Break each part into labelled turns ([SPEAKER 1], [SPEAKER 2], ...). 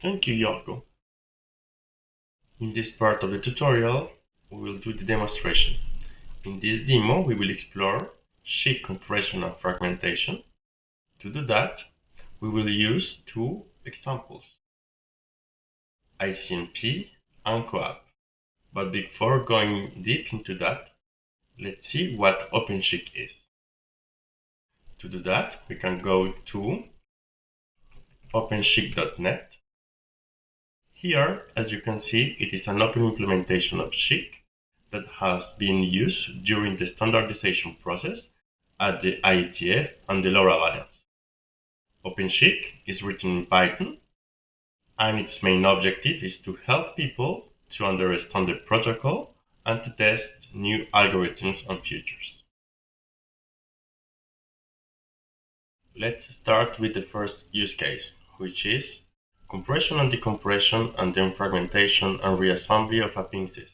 [SPEAKER 1] Thank you, Yorgo. In this part of the tutorial, we will do the demonstration. In this demo, we will explore SCHC compression and fragmentation. To do that, we will use two examples, ICMP and CoAP. But before going deep into that, let's see what OpenSCHC is. To do that, we can go to openschc.net. Here, as you can see, it is an open implementation of SCHC that has been used during the standardization process at the IETF and the LoRa Alliance. OpenSCHC is written in Python and its main objective is to help people to understand the protocol and to test new algorithms and features. Let's start with the first use case, which is compression and decompression and then fragmentation and reassembly of a PNSYS.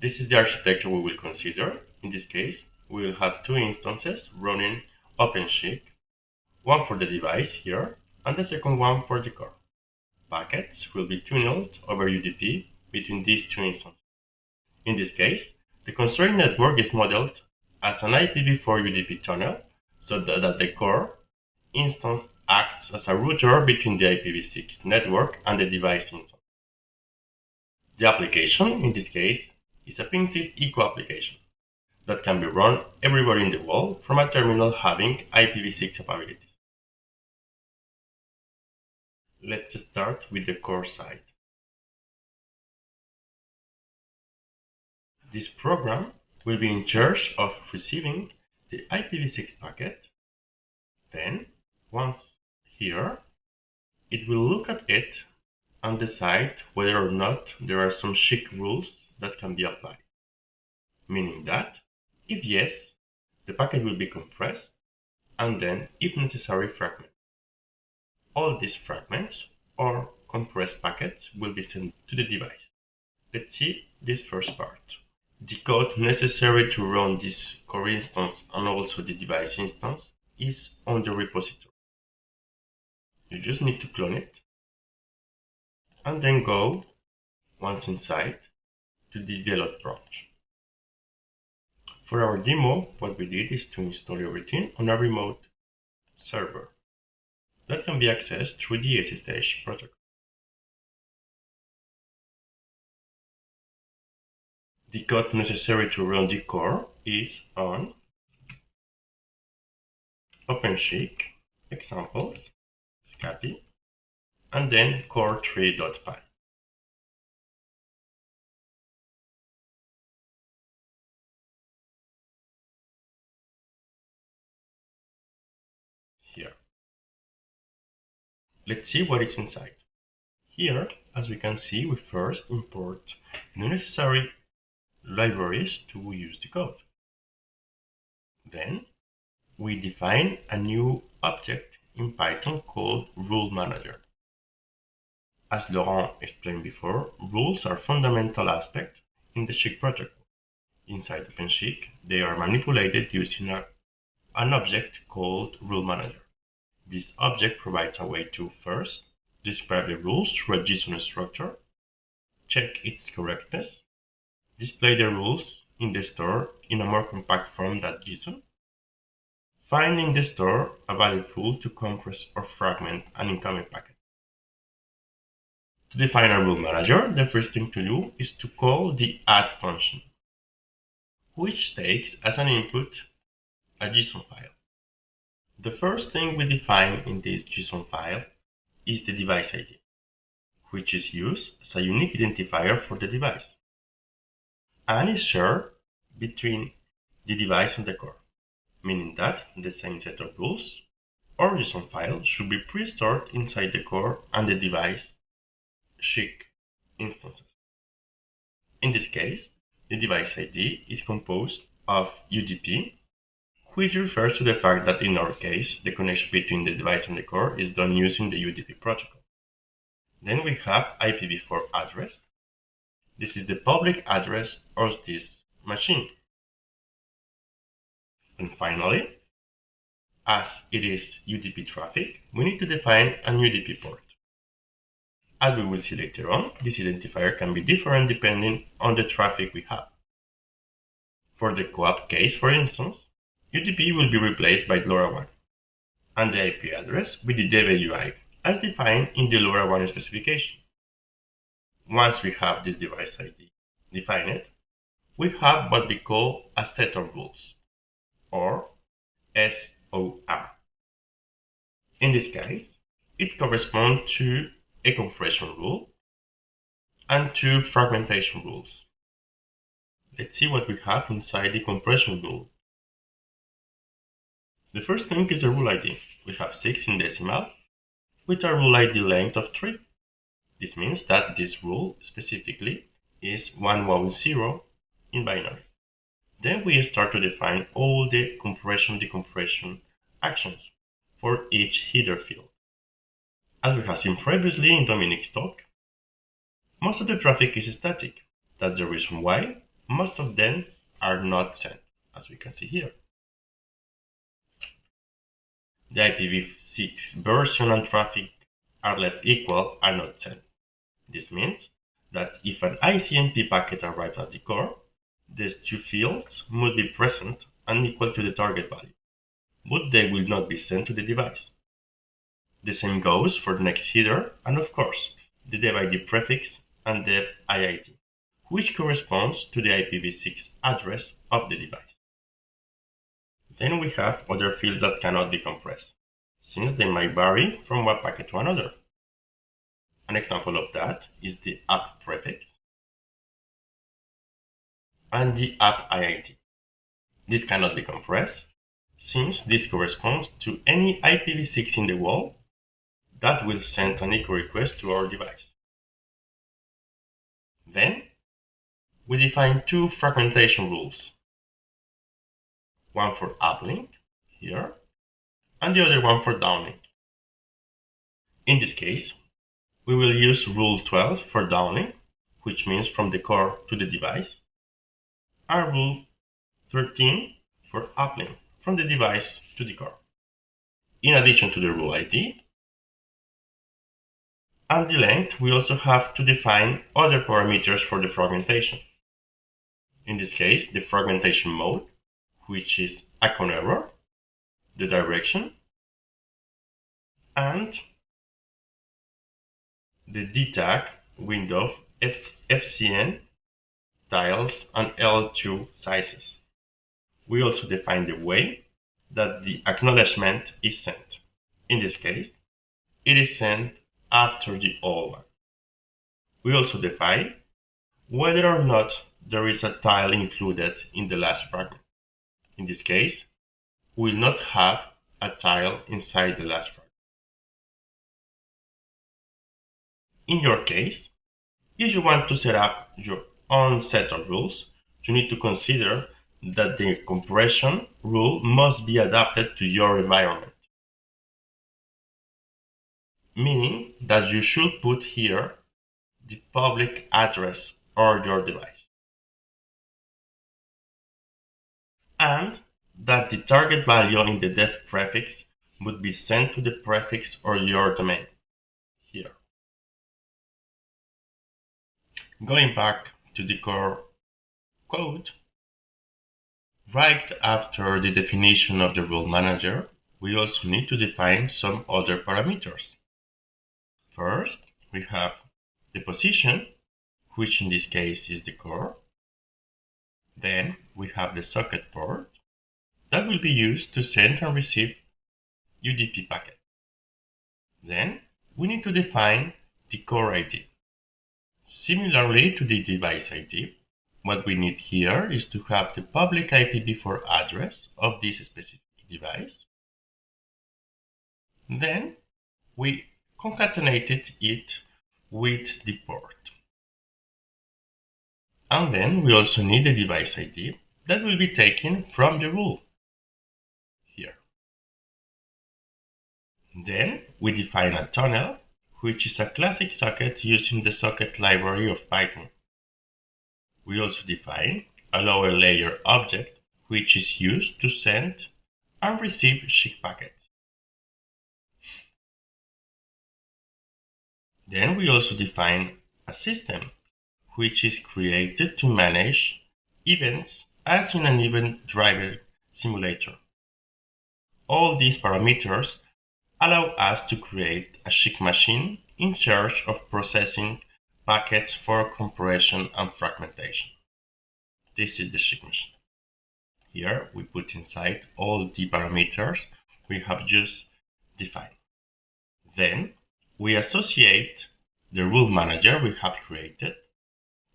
[SPEAKER 1] This is the architecture we will consider. In this case, we will have two instances running OpenSCHC, one for the device here, and the second one for the core. Packets will be tunneled over UDP between these two instances. In this case, the constraint network is modeled as an IPv4 UDP tunnel so that the core instance acts as a router between the IPv6 network and the device inside. The application, in this case, is a PNSYS Echo application that can be run everywhere in the world from a terminal having IPv6 capabilities. Let's start with the core side. This program will be in charge of receiving the IPv6 packet. Then, once here, it will look at it and decide whether or not there are some SCHC rules that can be applied. Meaning that, if yes, the packet will be compressed and then, if necessary, fragmented. All these fragments or compressed packets will be sent to the device. Let's see this first part. The code necessary to run this core instance and also the device instance is on the repository. You just need to clone it and then go, once inside, to the develop branch. For our demo, what we did is to install everything on a remote server that can be accessed through the SSH protocol. The code necessary to run the core is on OpenSCHC, examples, scapy, and then core3.py. Here. Let's see what is inside. Here, as we can see, we first import the necessary libraries to use the code. Then we define a new object in Python called Rule Manager. As Laurent explained before, rules are fundamental aspect in the SCHC protocol. Inside OpenSCHC, they are manipulated using a, an object called Rule Manager. This object provides a way to first describe the rules through a JSON structure, check its correctness, display the rules in the store in a more compact form than JSON, find in the store a valid rule to compress or fragment an incoming packet. To define a rule manager, the first thing to do is to call the add function, which takes as an input a JSON file. The first thing we define in this JSON file is the device ID, which is used as a unique identifier for the device and is shared between the device and the core, meaning that the same set of rules or JSON file should be pre-stored inside the core and the device SCHC instances. In this case, the device ID is composed of UDP, which refers to the fact that in our case, the connection between the device and the core is done using the UDP protocol. Then we have IPv4 address, this is the public address of this machine. And finally, as it is UDP traffic, we need to define an UDP port. As we will see later on, this identifier can be different depending on the traffic we have. For the CoAP case, for instance, UDP will be replaced by LoRaWAN, and the IP address with the DWI as defined in the LoRaWAN specification. Once we have this device ID defined, we have what we call a set of rules, or SOR. In this case, it corresponds to a compression rule and two fragmentation rules. Let's see what we have inside the compression rule. The first thing is a rule ID. We have 6 in decimal with a rule ID length of 3. This means that this rule specifically is 110 in binary. Then we start to define all the compression decompression actions for each header field. As we have seen previously in Dominic's talk, most of the traffic is static. That's the reason why most of them are not sent, as we can see here. The IPv6 version and traffic are left equal are not sent. This means that if an ICMP packet arrives at the core, these two fields must be present and equal to the target value, but they will not be sent to the device. The same goes for the next header and of course the dev prefix and dev IID, which corresponds to the IPv6 address of the device. Then we have other fields that cannot be compressed, since they might vary from one packet to another. An example of that is the app prefix and the app IID. This cannot be compressed, since this corresponds to any IPv6 in the world that will send an echo request to our device. Then, we define two fragmentation rules. One for uplink, here, and the other one for downlink. In this case, we will use rule 12 for downlink, which means from the core to the device, rule 13 for uplink, from the device to the core. In addition to the rule ID, and the length, we also have to define other parameters for the fragmentation. In this case, the fragmentation mode, which is ACK-on-Error, the direction, and the DTAG window F FCN tiles and L2 sizes. We also define the way that the acknowledgement is sent. In this case, it is sent after the one. We also define whether or not there is a tile included in the last fragment. In this case, we will not have a tile inside the last fragment. In your case, if you want to set up your own set of rules, you need to consider that the compression rule must be adapted to your environment meaning that you should put here the public address or your device. And that the target value in the dev prefix would be sent to the prefix or your domain here. Going back to the core code, right after the definition of the rule manager, we also need to define some other parameters. First, we have the position, which in this case is the core. Then we have the socket port that will be used to send and receive UDP packet. Then we need to define the core ID. Similarly to the device ID, what we need here is to have the public IPv4 address of this specific device. Then we concatenated it with the port. And then we also need the device ID that will be taken from the rule here. Then we define a tunnel, which is a classic socket using the socket library of Python. We also define a lower layer object, which is used to send and receive SCHC packets. Then we also define a system which is created to manage events as in an event driver simulator. All these parameters allow us to create a SCHC machine in charge of processing packets for compression and fragmentation. This is the SCHC machine. Here we put inside all the parameters we have just defined. Then we associate the rule manager we have created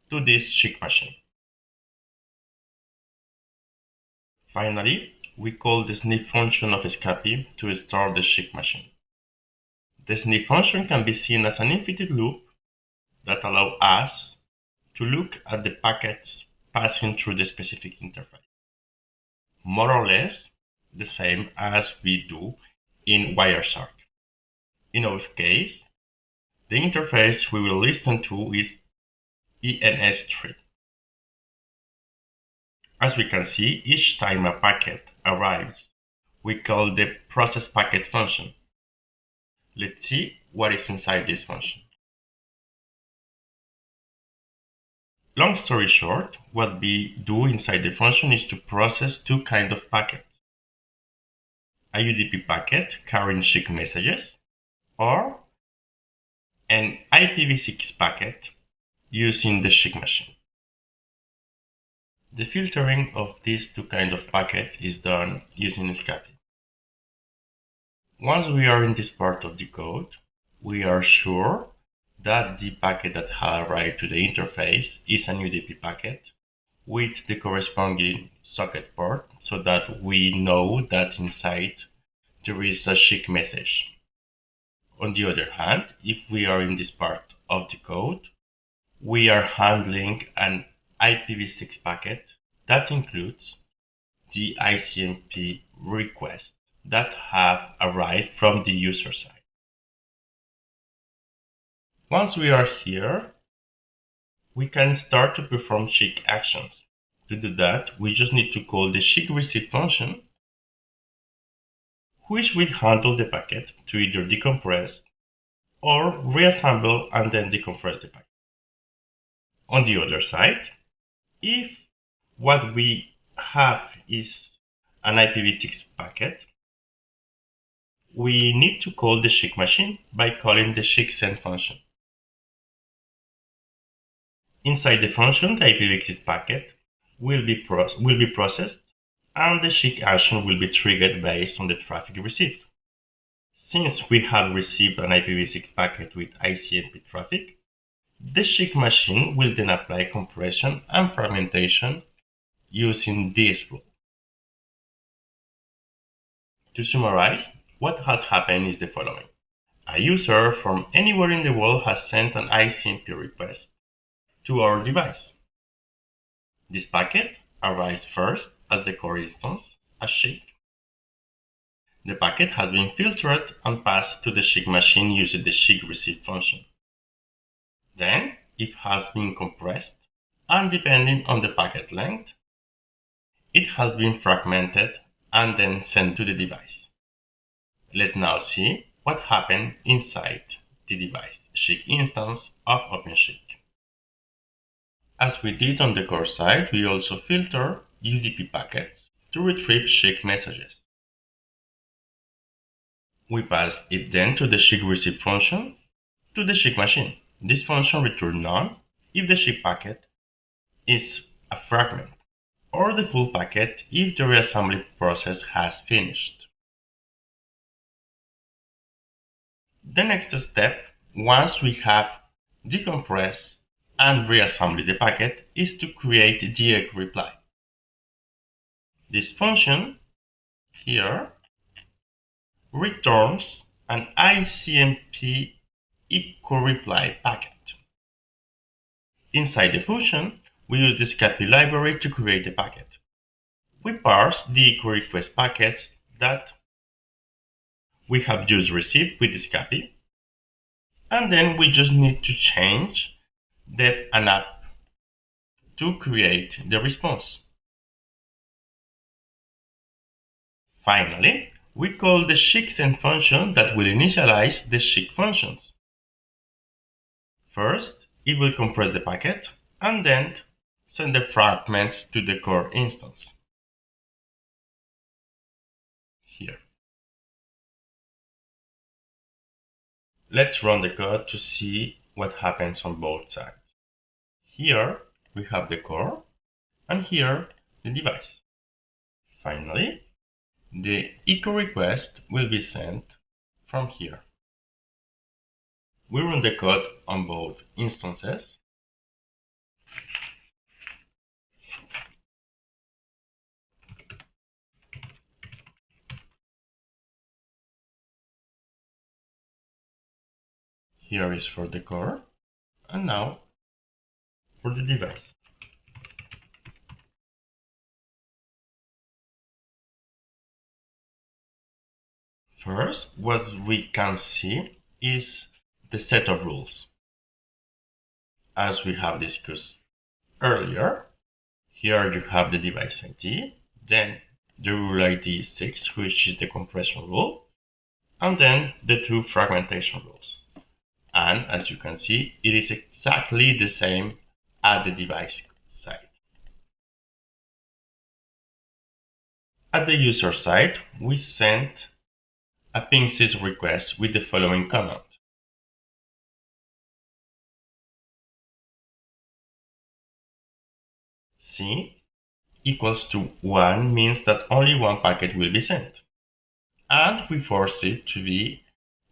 [SPEAKER 1] to this SCHC machine. Finally, we call the sniff function of Scapy to start the SCHC machine. The sniff function can be seen as an infinite loop that allows us to look at the packets passing through the specific interface. More or less the same as we do in Wireshark. In our case, the interface we will listen to is ENS3. As we can see, each time a packet arrives, we call the process packet function. Let's see what is inside this function. Long story short, what we do inside the function is to process two kinds of packets. A UDP packet carrying SCHC messages or an IPv6 packet using the SCHC machine. The filtering of these two kinds of packets is done using Scapy. Once we are in this part of the code, we are sure that the packet that has arrived to the interface is an UDP packet with the corresponding socket port so that we know that inside there is a SCHC message. On the other hand, if we are in this part of the code, we are handling an IPv6 packet that includes the ICMP requests that have arrived from the user side. Once we are here, we can start to perform SCHC actions. To do that, we just need to call the SCHC receive function, which will handle the packet to either decompress or reassemble and then decompress the packet. On the other side, if what we have is an IPv6 packet, we need to call the SCHC machine by calling the SCHC send function. Inside the function, the IPv6 packet will be, will be processed and the SCHC action will be triggered based on the traffic received. Since we have received an IPv6 packet with ICMP traffic, the SCHC machine will then apply compression and fragmentation using this rule. To summarize, what has happened is the following. A user from anywhere in the world has sent an ICMP request to our device. This packet arrives first as the core instance, as SCHC. The packet has been filtered and passed to the SCHC machine using the SCHC receive function. Then it has been compressed and depending on the packet length, it has been fragmented and then sent to the device. Let's now see what happened inside the device SCHC instance of OpenSCHC. As we did on the core side, we also filter UDP packets to retrieve SCHC messages. We pass it then to the SCHC receive function to the SCHC machine. This function returns none if the SCHC packet is a fragment, or the full packet if the reassembly process has finished. The next step, once we have decompressed and reassembled the packet, is to create the reply. This function here returns an ICMP echo reply packet. Inside the function, we use the Scapy library to create a packet. We parse the echo request packets that we have just received with the Scapy, and then we just need to change the ANAP to create the response. Finally, we call the SCHC function that will initialize the SCHC functions. First, it will compress the packet and then send the fragments to the core instance. Here. Let's run the code to see what happens on both sides. Here we have the core and here the device. Finally, the echo request will be sent from here. We run the code on both instances. Here is for the core, and now for the device. First, what we can see is the set of rules. As we have discussed earlier, here you have the device ID, then the rule ID 6, which is the compression rule, and then the two fragmentation rules. And as you can see, it is exactly the same at the device side. At the user side, we send a ping_sys request with the following command. C equals to 1 means that only one packet will be sent. And we force it to be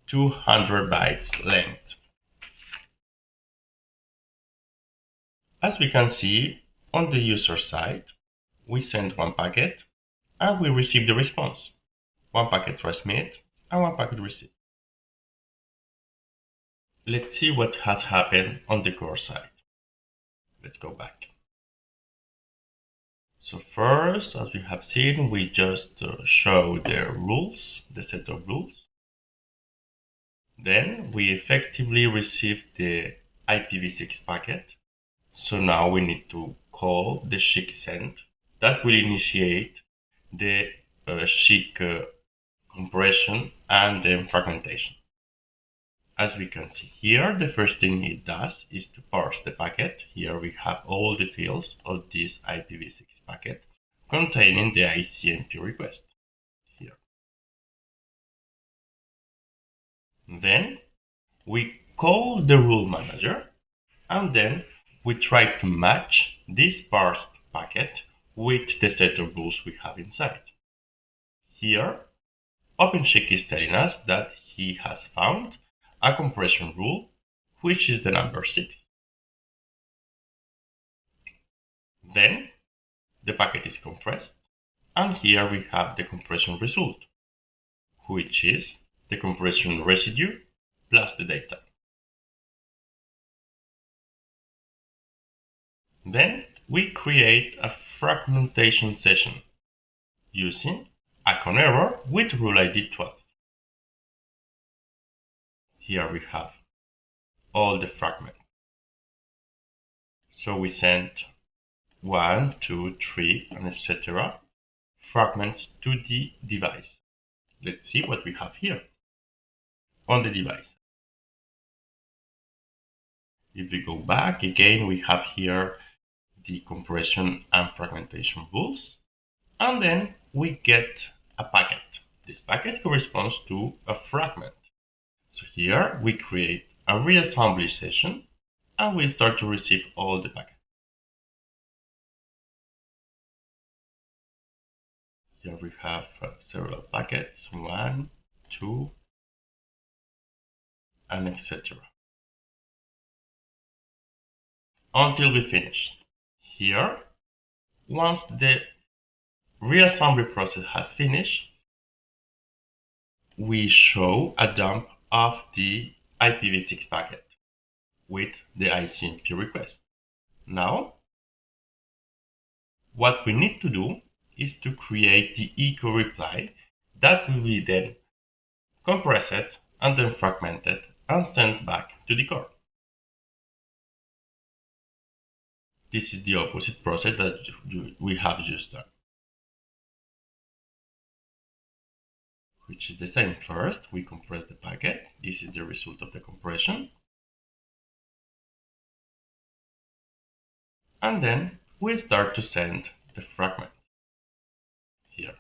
[SPEAKER 1] 200 bytes length. As we can see on the user side, we send one packet and we receive the response. One packet transmit and one packet receive. Let's see what has happened on the core side. Let's go back. So first, as we have seen, we just uh, show the rules, the set of rules. Then we effectively receive the IPv6 packet so now we need to call the SCHC send that will initiate the uh, uh, compression and then fragmentation. As we can see here, the first thing it does is to parse the packet. Here we have all the fields of this IPv6 packet containing the ICMP request. Here. Then we call the rule manager and then we try to match this parsed packet with the set of rules we have inside. Here, OpenSCHC is telling us that he has found a compression rule, which is the number 6. Then, the packet is compressed, and here we have the compression result, which is the compression residue plus the data. Then we create a fragmentation session using ACK-on-Error with rule ID 12. Here we have all the fragments. So we send one, two, three, and etc. fragments to the device. Let's see what we have here on the device. If we go back again, we have here the compression and fragmentation rules. And then we get a packet. This packet corresponds to a fragment. So here we create a reassembly session and we start to receive all the packets. Here we have uh, several packets, one, two, and etc. Until we finish. Here, once the reassembly process has finished, we show a dump of the IPv6 packet with the ICMP request. Now, what we need to do is to create the echo reply that will be then compressed and then fragmented and sent back to the core. This is the opposite process that we have just done. Which is the same. First, we compress the packet. This is the result of the compression. And then we start to send the fragments. Here.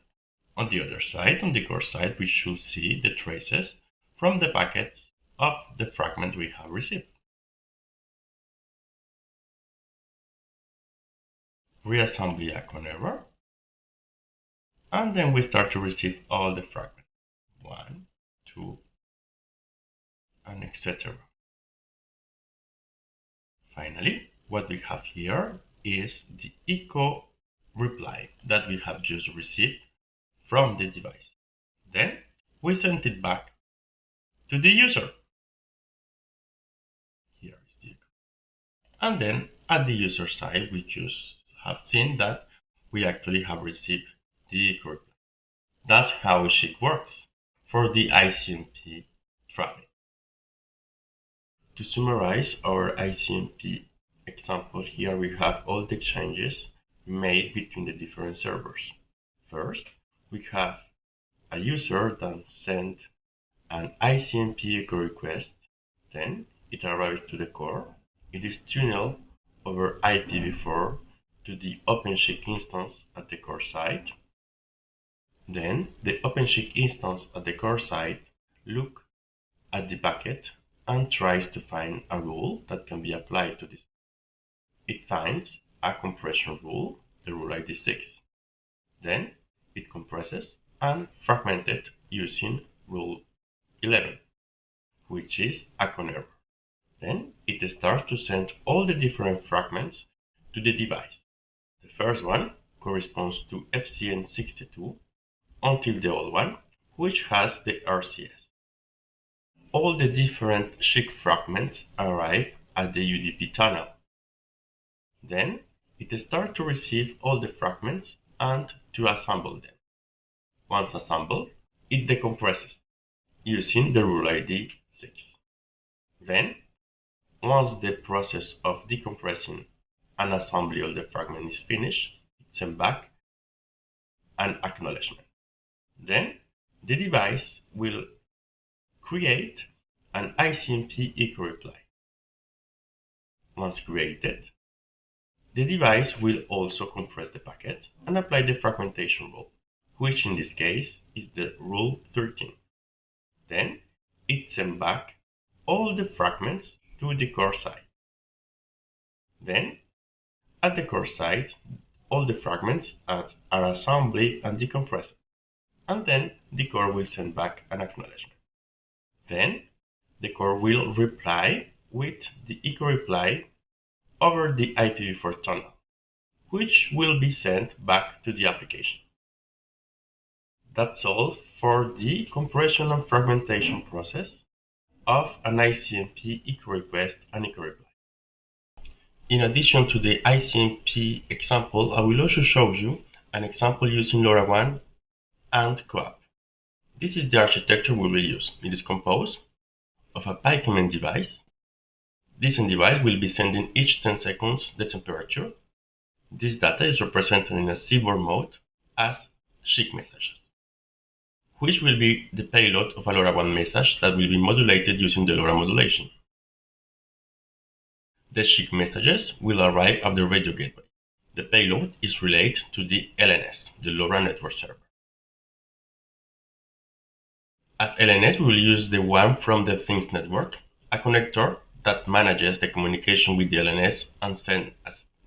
[SPEAKER 1] On the other side, on the core side, we should see the traces from the packets of the fragment we have received. Reassembly ACK-on-Error. And then we start to receive all the fragments. One, two, and etc. Finally, what we have here is the echo reply that we have just received from the device. Then we send it back to the user. Here is the echo. And then at the user side, we just have seen that we actually have received the echo reply. That's how SCHC works for the ICMP traffic. To summarize our ICMP example here we have all the changes made between the different servers. First, we have a user that sent an ICMP echo request, then it arrives to the core, it is tunneled over IPv4 to the OpenSCHC instance at the core site. Then the OpenSCHC instance at the core site look at the packet and tries to find a rule that can be applied to this it finds a compression rule, the rule ID 6. Then it compresses and fragments it using rule 11, which is a error. Then it starts to send all the different fragments to the device. The first one corresponds to FCN62 until the old one, which has the RCS. All the different SCHC fragments arrive at the UDP tunnel. Then it starts to receive all the fragments and to assemble them. Once assembled, it decompresses using the rule ID 6. Then, once the process of decompressing and assembly of the fragment is finished, it sends back an acknowledgement. Then, the device will create an ICMP echo reply. Once created, the device will also compress the packet and apply the fragmentation rule, which in this case is the rule 13. Then it sends back all the fragments to the core site. Then, at the core site, all the fragments are assembled and decompressed, and then the core will send back an acknowledgement. Then, the core will reply with the echo reply over the IPv4 tunnel, which will be sent back to the application. That's all for the compression and fragmentation process of an ICMP echo request and echo reply. In addition to the ICMP example, I will also show you an example using LoRaWAN and CoAP. This is the architecture we will use. It is composed of a PyCommand device this device will be sending each 10 seconds the temperature. This data is represented in a CBORD mode as SCHC messages, which will be the payload of a LoRaWAN message that will be modulated using the LoRa modulation. The SCHC messages will arrive at the radio gateway. The payload is relayed to the LNS, the LoRa network server. As LNS, we will use the one from the Things network, a connector that manages the communication with the LNS and sends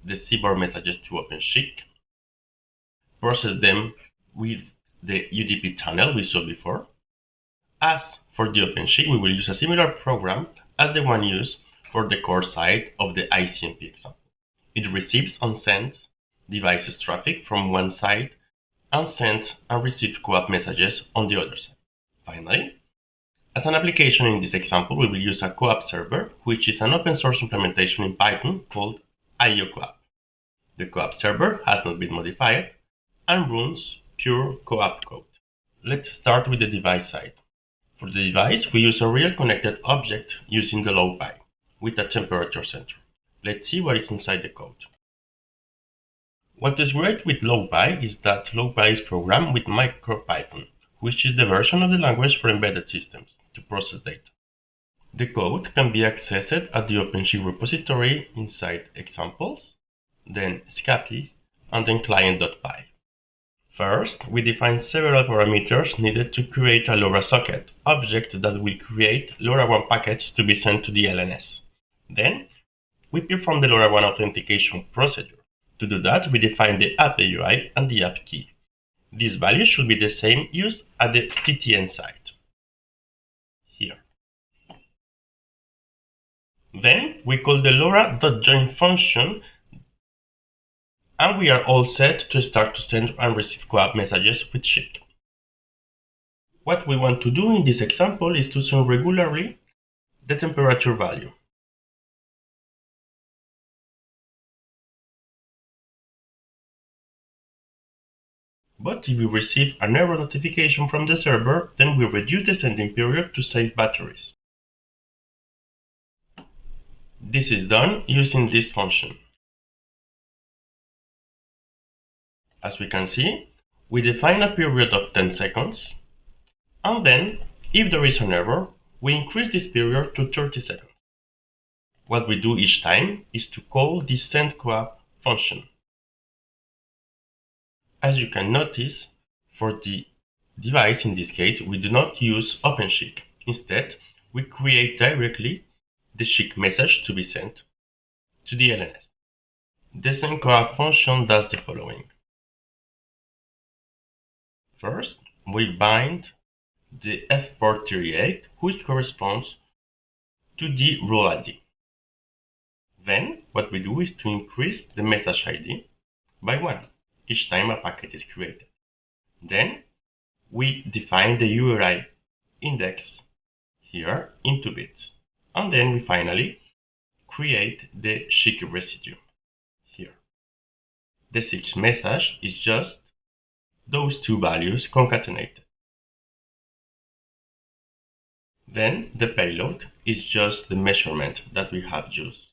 [SPEAKER 1] the CBORD messages to OpenSCHC, process them with the UDP tunnel we saw before. As for the OpenSCHC, we will use a similar program as the one used for the core side of the ICMP example. It receives and sends devices traffic from one side and sends and receives CoAP messages on the other side. Finally, as an application in this example, we will use a CoAP server, which is an open source implementation in Python called aiocoap. The CoAP server has not been modified and runs pure CoAP code. Let's start with the device side. For the device, we use a real connected object using the LoPy with a temperature sensor. Let's see what is inside the code. What is great with LoPy is that LoPy is programmed with MicroPython, which is the version of the language for embedded systems to process data. The code can be accessed at the OpenSCHC repository inside examples then scapy, and then client.py. First, we define several parameters needed to create a LoRa socket object that will create LoRaWAN packets to be sent to the LNS. Then, we perform the LoRaWAN authentication procedure. To do that, we define the app EUI and the app key. These value should be the same used at the TTN site. Here. Then we call the LoRa.join function and we are all set to start to send and receive CoAP messages with SCHC. What we want to do in this example is to send regularly the temperature value. But if we receive an error notification from the server, then we reduce the sending period to save batteries. This is done using this function. As we can see, we define a period of 10 seconds, and then, if there is an error, we increase this period to 30 seconds. What we do each time is to call the sendCoAP function. As you can notice, for the device in this case, we do not use OpenSCHC. Instead, we create directly the SCHC message to be sent to the LNS. The sendCoAP function does the following. First, we bind the F port 38, which corresponds to the rule ID. Then, what we do is to increase the message ID by 1 each time a packet is created. Then, we define the URI index here into bits. And then we finally create the SCHC residue here. The SIGS message is just those two values concatenated. Then the payload is just the measurement that we have used.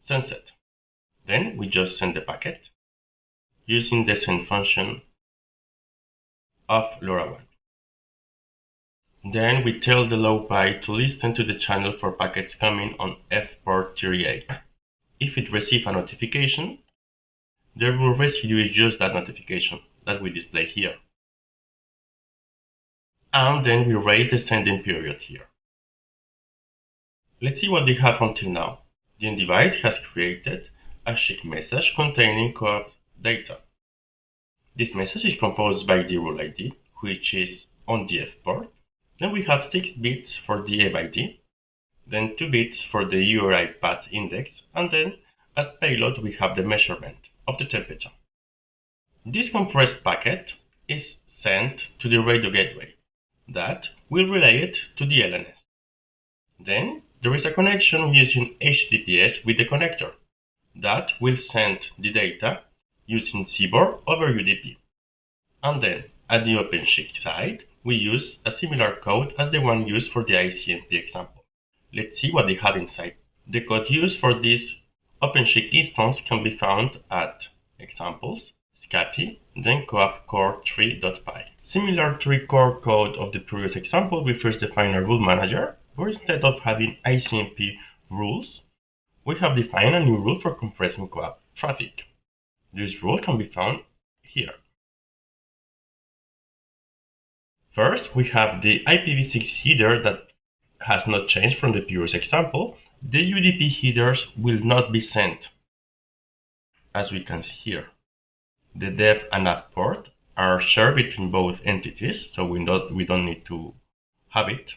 [SPEAKER 1] Send Then we just send the packet using the send function of LoRaWAN. Then we tell the LoPy to listen to the channel for packets coming on F port 38. If it receives a notification, the rule residue is just that notification that we display here. And then we raise the sending period here. Let's see what they have until now. The device has created a SCHC message containing CoAP data. This message is composed by the rule ID, which is on the F port. Then we have 6 bits for the EV ID, then 2 bits for the URI path index, and then as payload we have the measurement of the temperature. This compressed packet is sent to the radio gateway that will relay it to the LNS. Then there is a connection using HTTPS with the connector that will send the data using CBOR over UDP. And then at the OpenSCHC side, we use a similar code as the one used for the ICMP example. Let's see what they have inside. The code used for this OpenSCHC instance can be found at examples scapy, then coap core3.py. Similar to the core code of the previous example, we first define a rule manager, where instead of having ICMP rules, we have defined a new rule for compressing coap traffic. This rule can be found here. First, we have the IPv6 header that has not changed from the previous example. The UDP headers will not be sent, as we can see here. The dev and app port are shared between both entities, so we don't, we don't need to have it.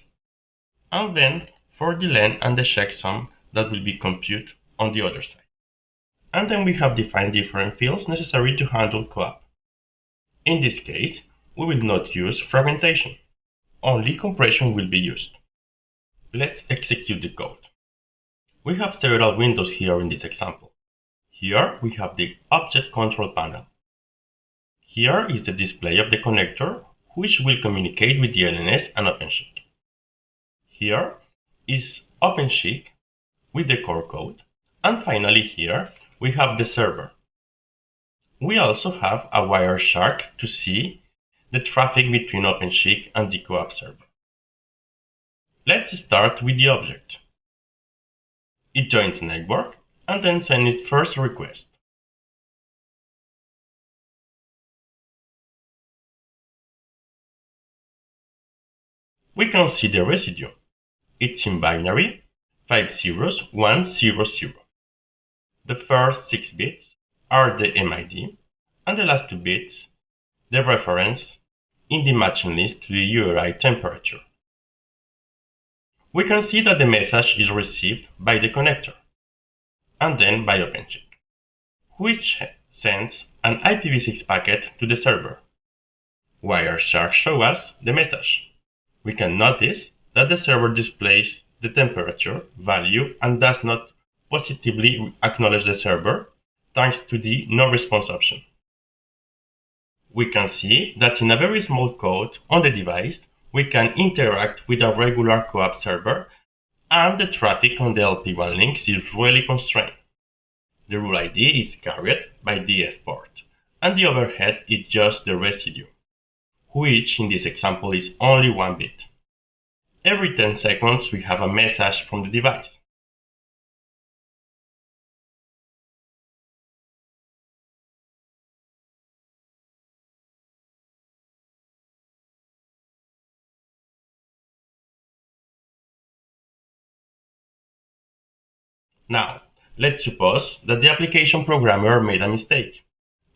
[SPEAKER 1] And then for the len and the checksum that will be computed on the other side. And then we have defined different fields necessary to handle CoAP. In this case, we will not use fragmentation. Only compression will be used. Let's execute the code. We have several windows here in this example. Here we have the Object Control Panel. Here is the display of the connector, which will communicate with the LNS and OpenSCHC. Here is OpenSCHC with the core code. And finally here, we have the server. We also have a Wireshark to see the traffic between OpenSCHC and the CoAP server. Let's start with the object. It joins the network and then sends its first request. We can see the residue. It's in binary 50100. The first 6 bits are the MID, and the last 2 bits, the reference in the matching list to the URI temperature. We can see that the message is received by the connector, and then by OpenSCHC, which sends an IPv6 packet to the server. Wireshark shows us the message. We can notice that the server displays the temperature value and does not positively acknowledge the server thanks to the no response option. We can see that in a very small code on the device, we can interact with a regular CoAP server and the traffic on the LPWAN links is really constrained. The rule ID is carried by DF port, and the overhead is just the residue, which in this example is only 1 bit. Every 10 seconds we have a message from the device. Now, let's suppose that the application programmer made a mistake,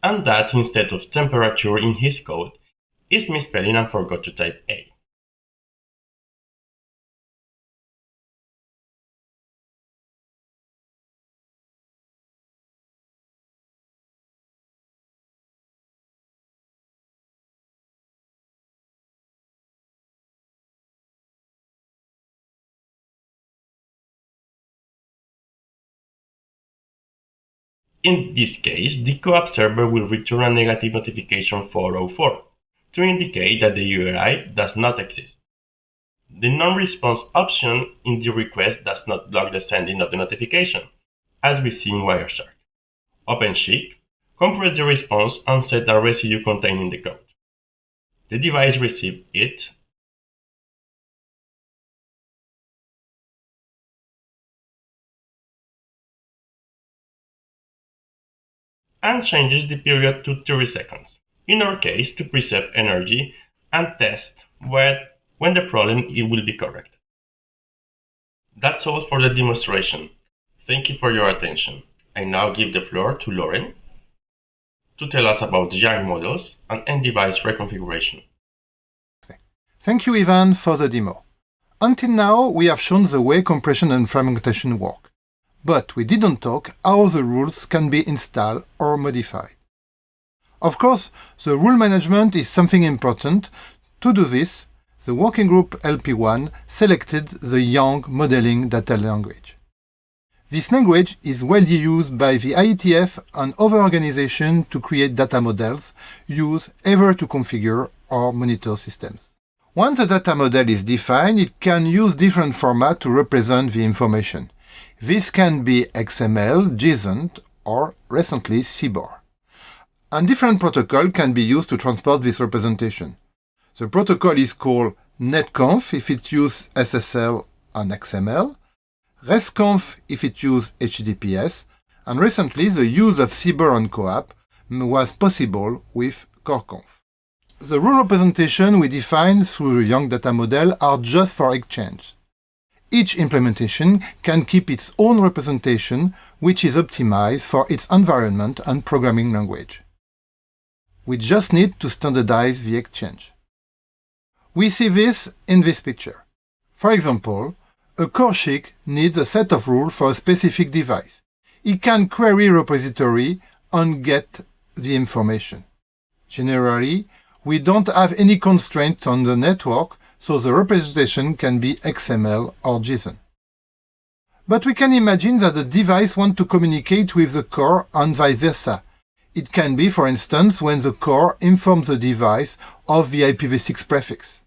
[SPEAKER 1] and that instead of temperature in his code, is misspelling and forgot to type A. In this case, the CoAP server will return a negative notification 404 to indicate that the URI does not exist. The non-response option in the request does not block the sending of the notification, as we see in Wireshark. OpenSCHC compress the response and set a residue containing the code. The device receives it and changes the period to 30 seconds, in our case to preserve energy and test when, when the problem it will be correct. That's all for the demonstration. Thank you for your attention. I now give the floor to Laurent to tell us about YANG models and end-device reconfiguration.
[SPEAKER 2] Thank you, Ivan, for the demo. Until now, we have shown the way compression and fragmentation work but we didn't talk how the rules can be installed or modified. Of course, the rule management is something important. To do this, the working group LPWAN selected the YANG modeling data language. This language is widely used by the IETF and other organizations to create data models used ever to configure or monitor systems. Once the data model is defined, it can use different formats to represent the information. This can be XML, JSON, or recently CBOR. And different protocol can be used to transport this representation. The protocol is called netconf if it uses SSL and XML, RESTconf if it uses HTTPS, and recently the use of CBOR and CoAP was possible with CoreConf. The rule representation we define through the YANG data model are just for exchange. Each implementation can keep its own representation, which is optimized for its environment and programming language. We just need to standardize the exchange. We see this in this picture. For example, a SCHC needs a set of rules for a specific device. It can query repository and get the information. Generally, we don't have any constraints on the network so the representation can be XML or JSON. But we can imagine that the device wants to communicate with the core and vice versa. It can be, for instance, when the core informs the device of the IPv6 prefix.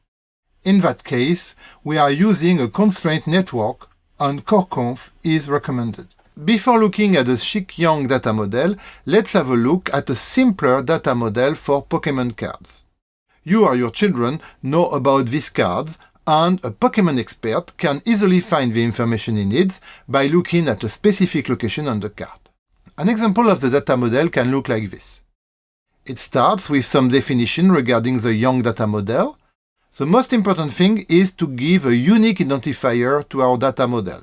[SPEAKER 2] In that case, we are using a constraint network and CoreConf is recommended. Before looking at the SCHC YANG data model, let's have a look at a simpler data model for Pokemon cards you or your children know about these cards, and a Pokemon expert can easily find the information he needs by looking at a specific location on the card. An example of the data model can look like this. It starts with some definition regarding the YANG data model. The most important thing is to give a unique identifier to our data model.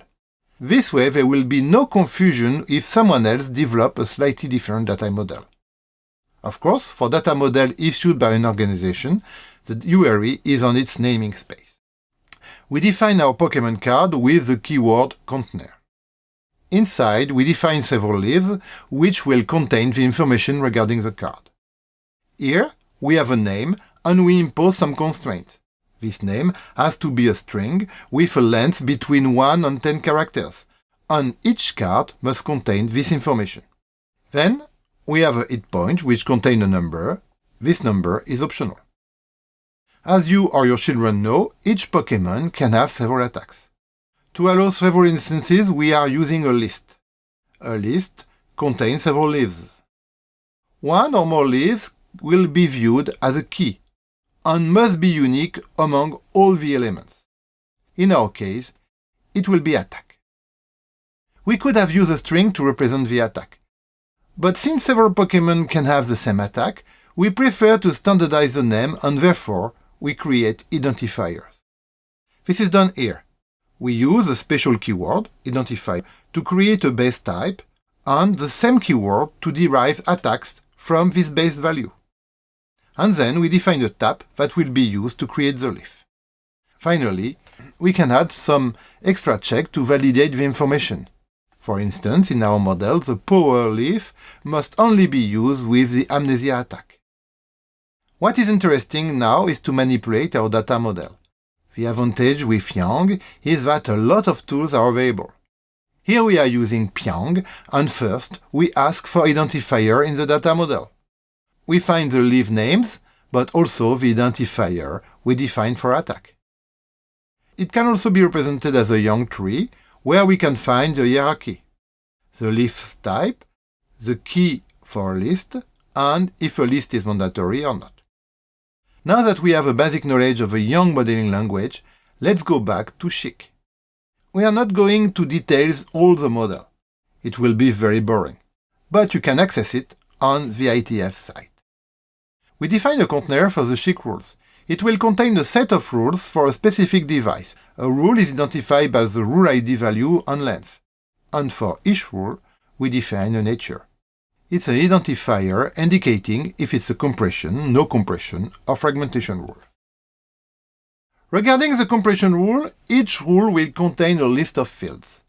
[SPEAKER 2] This way there will be no confusion if someone else develops a slightly different data model. Of course, for data model issued by an organization, the URI is on its naming space. We define our Pokemon card with the keyword container. Inside, we define several leaves, which will contain the information regarding the card. Here, we have a name and we impose some constraints. This name has to be a string with a length between 1 and 10 characters, and each card must contain this information. Then, we have a hit point which contains a number. This number is optional. As you or your children know, each Pokémon can have several attacks. To allow several instances, we are using a list. A list contains several leaves. One or more leaves will be viewed as a key and must be unique among all the elements. In our case, it will be attack. We could have used a string to represent the attack. But since several Pokémon can have the same attack, we prefer to standardize the name and therefore we create identifiers. This is done here. We use a special keyword, identifier, to create a base type and the same keyword to derive attacks from this base value. And then we define a tab that will be used to create the leaf. Finally, we can add some extra check to validate the information. For instance, in our model, the power leaf must only be used with the amnesia attack. What is interesting now is to manipulate our data model. The advantage with Yang is that a lot of tools are available. Here we are using pyang, and first we ask for identifier in the data model. We find the leaf names, but also the identifier we define for attack. It can also be represented as a Yang tree, where we can find the hierarchy, the leaf type, the key for a list, and if a list is mandatory or not. Now that we have a basic knowledge of a YANG modeling language, let's go back to SCHC. We are not going to details all the model. It will be very boring. But you can access it on the IETF site. We define a container for the SCHC rules. It will contain a set of rules for a specific device. A rule is identified by the rule ID value and length. And for each rule, we define a nature. It's an identifier indicating if it's a compression, no compression, or fragmentation rule. Regarding the compression rule, each rule will contain a list of fields.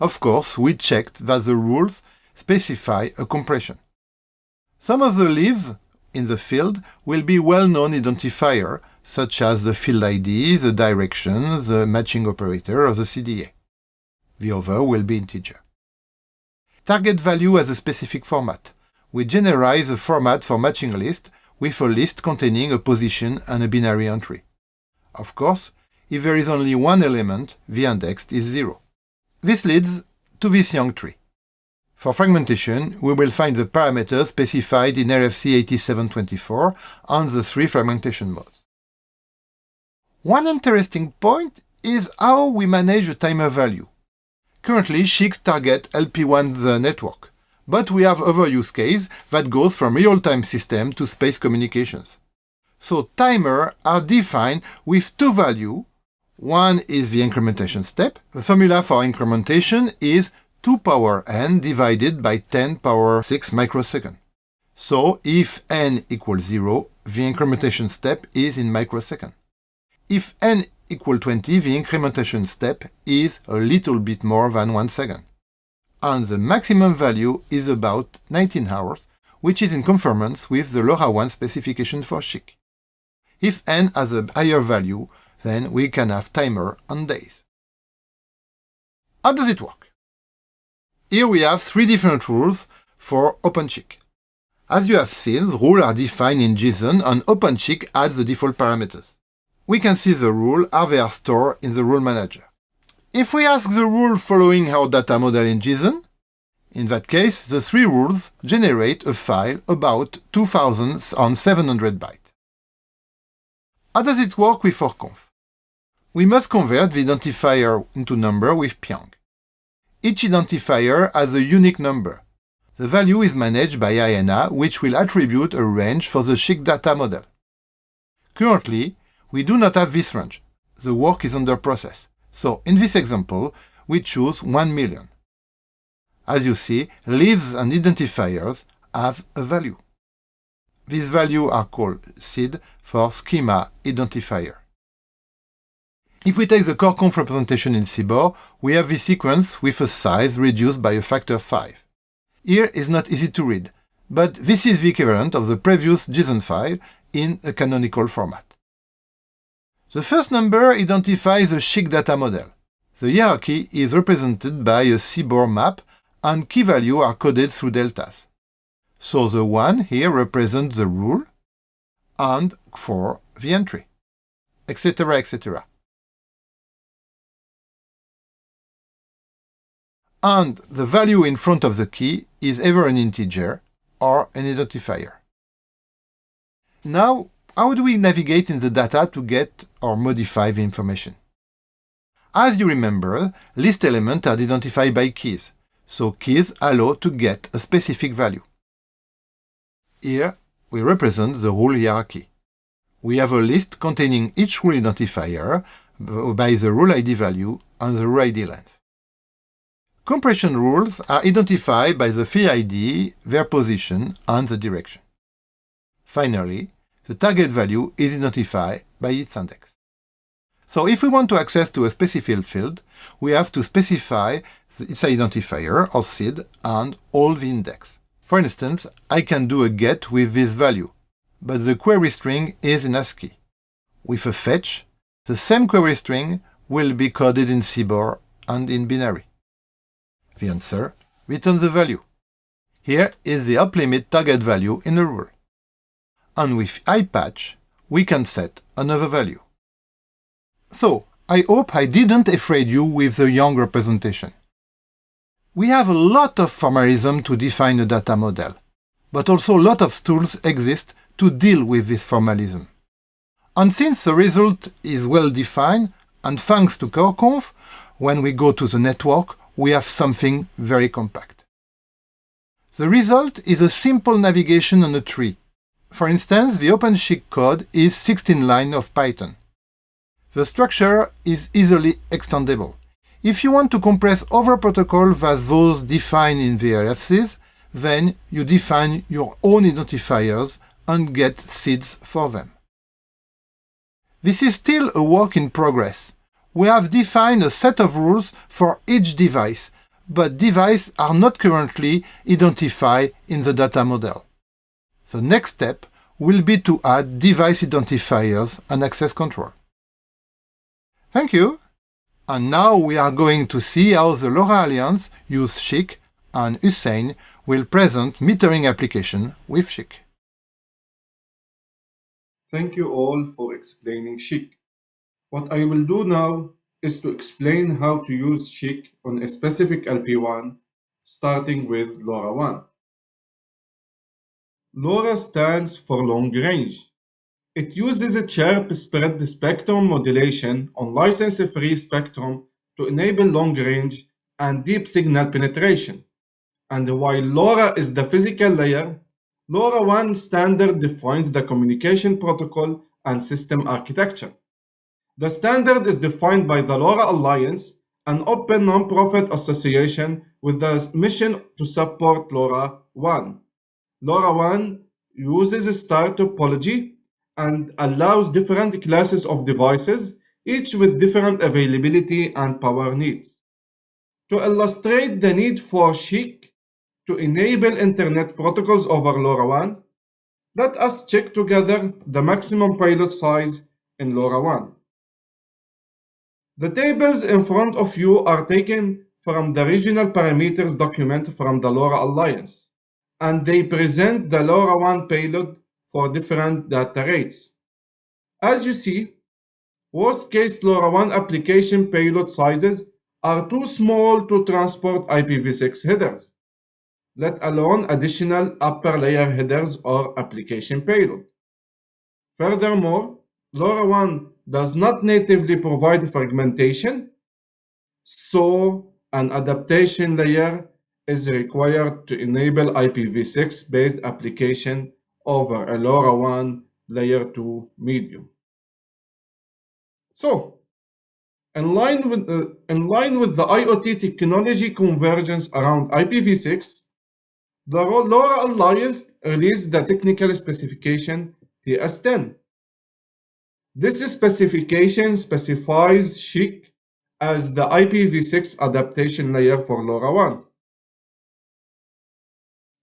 [SPEAKER 2] Of course, we checked that the rules specify a compression. Some of the leaves in the field will be well-known identifier, such as the field ID, the direction, the matching operator, or the CDA. The other will be integer. Target value has a specific format. We generalize the format for matching list with a list containing a position and a binary entry. Of course, if there is only one element, the index is zero. This leads to this YANG tree. For fragmentation, we will find the parameters specified in RFC 8724 on the three fragmentation modes. One interesting point is how we manage a timer value. Currently, SCHC target LPWAN the network, but we have other use case that goes from real-time system to space communications. So timer are defined with two values. One is the incrementation step. The formula for incrementation is 2 power n divided by 10 power 6 microsecond. So if n equals 0, the incrementation step is in microsecond. If n equals 20, the incrementation step is a little bit more than 1 second. And the maximum value is about 19 hours, which is in conformance with the LoRaWAN specification for SCHC. If n has a higher value, then we can have timer on days. How does it work? Here we have three different rules for OpenSCHC. As you have seen, the rules are defined in JSON and OpenSCHC adds the default parameters we can see the rule how they are stored in the rule manager. If we ask the rule following our data model in JSON, in that case, the three rules generate a file about 2700 bytes. How does it work with CoreConf? We must convert the identifier into number with pyang. Each identifier has a unique number. The value is managed by IANA, which will attribute a range for the SCHC data model. Currently, we do not have this range. The work is under process. So in this example, we choose 1 million. As you see, leaves and identifiers have a value. These values are called SID for schema identifier. If we take the core conf representation in CBOR, we have this sequence with a size reduced by a factor of 5. Here is not easy to read, but this is the equivalent of the previous JSON file in a canonical format. The first number identifies the SCHC data model. The hierarchy is represented by a CBOR map and key values are coded through deltas. So the 1 here represents the rule and 4 the entry, etc., etc. and the value in front of the key is either an integer or an identifier. Now, how do we navigate in the data to get or modify the information? As you remember, list elements are identified by keys, so keys allow to get a specific value. Here, we represent the rule hierarchy. We have a list containing each rule identifier by the rule ID value and the rule ID length. Compression rules are identified by the field ID, their position, and the direction. Finally, the target value is identified by its index. So if we want to access to a specific field, we have to specify its identifier, or SID, and all the index. For instance, I can do a get with this value, but the query string is in ASCII. With a fetch, the same query string will be coded in CBOR and in binary the answer, return the value. Here is the up limit target value in a rule. And with IPatch, we can set another value. So, I hope I didn't afraid you with the young representation. We have a lot of formalism to define a data model, but also a lot of tools exist to deal with this formalism. And since the result is well defined, and thanks to CoreConf, when we go to the network, we have something very compact. The result is a simple navigation on a tree. For instance, the OpenSCHC code is 16 lines of Python. The structure is easily extendable. If you want to compress other protocols as those defined in the RFCs, then you define your own identifiers and get SIDs for them. This is still a work in progress, we have defined a set of rules for each device, but devices are not currently identified in the data model. The next step will be to add device identifiers and access control. Thank you! And now we are going to see how the LoRa Alliance use SCHC and Hussein will present metering application with SCHC.
[SPEAKER 3] Thank you all for explaining SCHC. What I will do now is to explain how to use SCHC on a specific LPWAN, starting with LoRaWAN. LoRa stands for long range. It uses a chirp spread spectrum modulation on license-free spectrum to enable long range and deep signal penetration. And while LoRa is the physical layer, LoRaWAN standard defines the communication protocol and system architecture. The standard is defined by the LoRa Alliance, an open non-profit association with the mission to support LoRaWAN. LoRaWAN uses a star topology and allows different classes of devices, each with different availability and power needs. To illustrate the need for SCHC to enable Internet protocols over LoRaWAN, let us check together the maximum payload size in LoRaWAN. The tables in front of you are taken from the regional parameters document from the LoRa Alliance, and they present the LoRaWAN payload for different data rates. As you see, worst-case LoRaWAN application payload sizes are too small to transport IPv6 headers, let alone additional upper layer headers or application payload. Furthermore, LoRaWAN does not natively provide fragmentation, so an adaptation layer is required to enable IPv6 based application over a LoRaWAN layer 2 medium. So, in line with the, in line with the IoT technology convergence around IPv6, the LoRa Alliance released the technical specification TS10. This specification specifies SCHC as the IPv6 adaptation layer for LoRaWAN.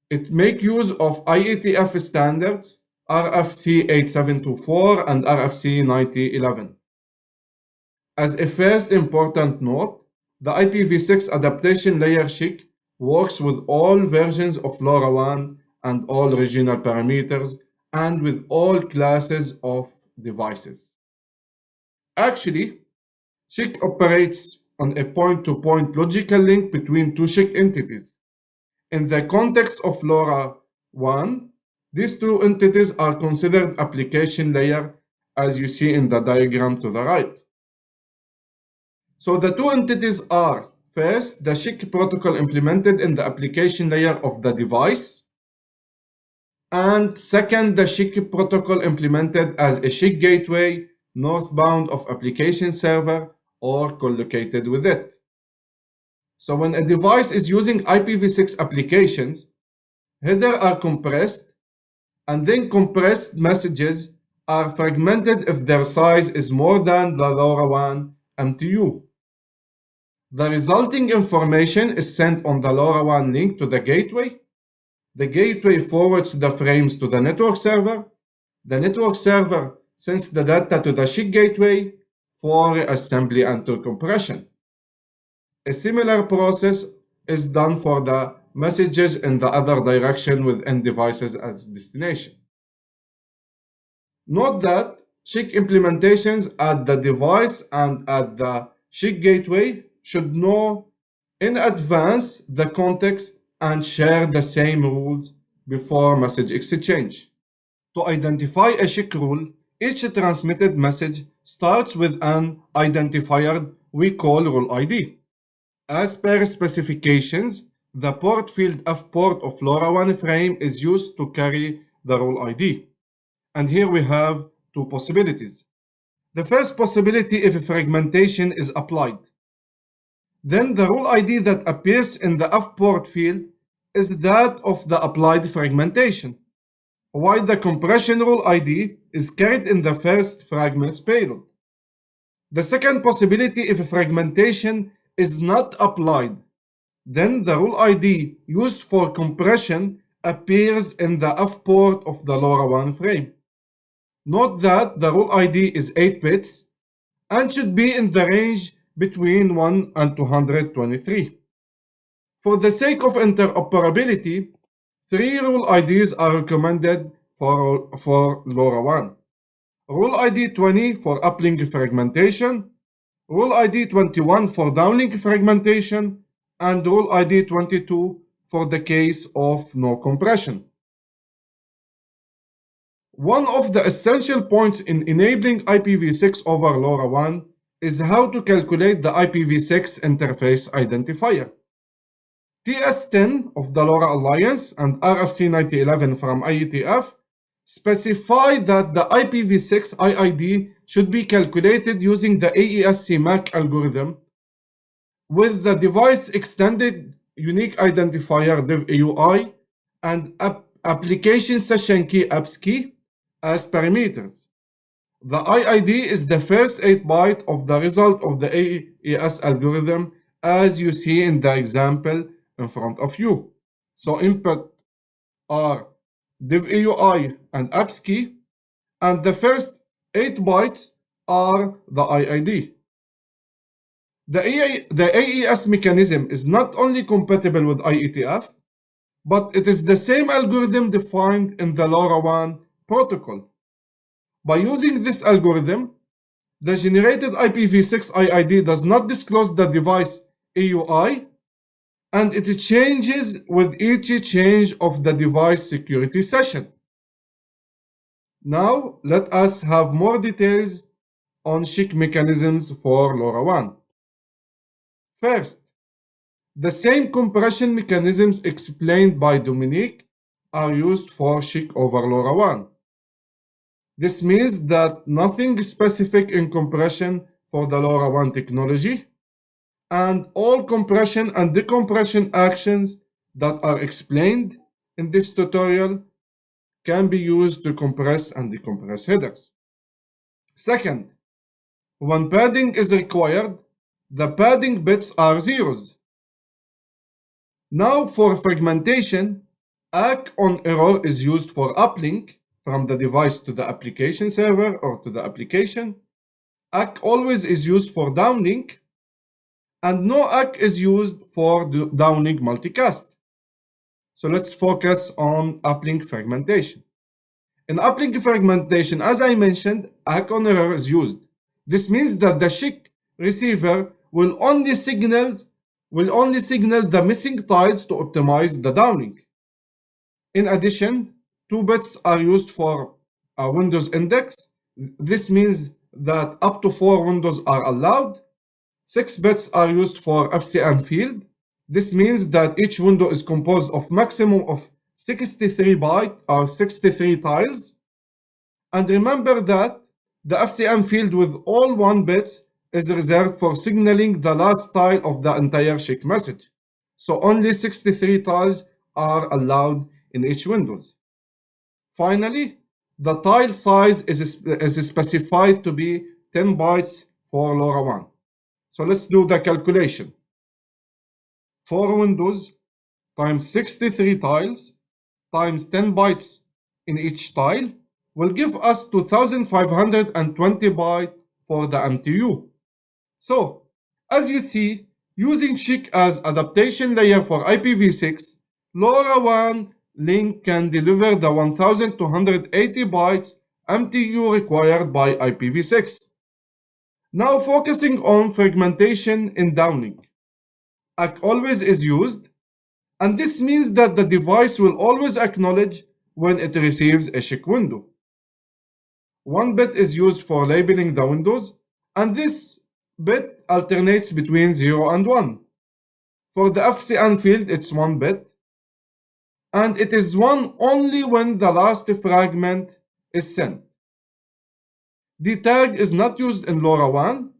[SPEAKER 3] It make use of IETF standards RFC 8724 and RFC 9011. As a first important note, the IPv6 adaptation layer SCHC works with all versions of LoRaWAN and all regional parameters and with all classes of devices. Actually, SCHC operates on a point-to-point -point logical link between two SCHC entities. In the context of LoRaWAN, these two entities are considered application layer as you see in the diagram to the right. So the two entities are first the SCHC protocol implemented in the application layer of the device and second the SCHC protocol implemented as a SCHC gateway northbound of application server or collocated with it. So when a device is using IPv6 applications, header are compressed and then compressed messages are fragmented if their size is more than the LoRaWAN MTU. The resulting information is sent on the LoRaWAN link to the gateway. The gateway forwards the frames to the network server. The network server sends the data to the SCHC gateway for assembly and to compression. A similar process is done for the messages in the other direction with end devices as destination. Note that SCHC implementations at the device and at the SCHC gateway should know in advance the context and share the same rules before message exchange. To identify a SCHC rule, each transmitted message starts with an identifier we call rule ID. As per specifications, the port field F port of LoRaWAN frame is used to carry the rule ID. And here we have two possibilities. The first possibility if fragmentation is applied. Then the rule ID that appears in the F port field is that of the applied fragmentation, while the compression rule ID is carried in the first fragment's payload. The second possibility if fragmentation is not applied, then the rule ID used for compression appears in the F port of the LoRaWAN frame. Note that the rule ID is 8 bits and should be in the range between 1 and 223. For the sake of interoperability, three rule IDs are recommended for, for LoRaWAN. Rule ID 20 for uplink fragmentation, Rule ID 21 for downlink fragmentation, and Rule ID 22 for the case of no compression. One of the essential points in enabling IPv6 over LoRaWAN is how to calculate the IPv6 interface identifier. TS10 of the LoRa Alliance and RFC 9011 from IETF specify that the IPv6 IID should be calculated using the AES-CMAC algorithm with the device extended unique identifier DevEUI and application session key AppSKey as parameters. The IID is the first 8 byte of the result of the AES algorithm as you see in the example in front of you. So input are DevEUI and AppSKey and the first 8 bytes are the IID. The, the AES mechanism is not only compatible with IETF, but it is the same algorithm defined in the LoRaWAN protocol. By using this algorithm, the generated IPv6 IID does not disclose the device EUI and it changes with each change of the device security session. Now let us have more details on SCHC mechanisms for LoRaWAN. First, the same compression mechanisms explained by Dominique are used for SCHC over LoRaWAN. This means that nothing specific in compression for the LoRaWAN technology, and all compression and decompression actions that are explained in this tutorial can be used to compress and decompress headers. Second, when padding is required, the padding bits are zeros. Now for fragmentation, ACK on error is used for uplink from the device to the application server or to the application. ACK always is used for downlink and no ACK is used for the downlink multicast. So let's focus on uplink fragmentation. In uplink fragmentation, as I mentioned, ACK on error is used. This means that the SCHC receiver will only signal will only signal the missing tiles to optimize the downlink. In addition, two bits are used for a Windows index. This means that up to four windows are allowed. Six bits are used for FCN field. This means that each window is composed of maximum of 63 byte or 63 tiles. And remember that the FCN field with all 1 bits is reserved for signaling the last tile of the entire SCHC message. So only 63 tiles are allowed in each windows. Finally, the tile size is, is specified to be 10 bytes for LoRaWAN. So let's do the calculation. 4 windows times 63 tiles times 10 bytes in each tile will give us 2520 bytes for the MTU. So, as you see, using SCHC as adaptation layer for IPv6, LoRaWAN link can deliver the 1280 bytes MTU required by IPv6. Now focusing on fragmentation in downlink. ACK always is used, and this means that the device will always acknowledge when it receives a SCHC window. One bit is used for labeling the windows, and this bit alternates between 0 and 1. For the FCN field, it's 1 bit, and it is one only when the last fragment is sent. The tag is not used in LoRaWAN,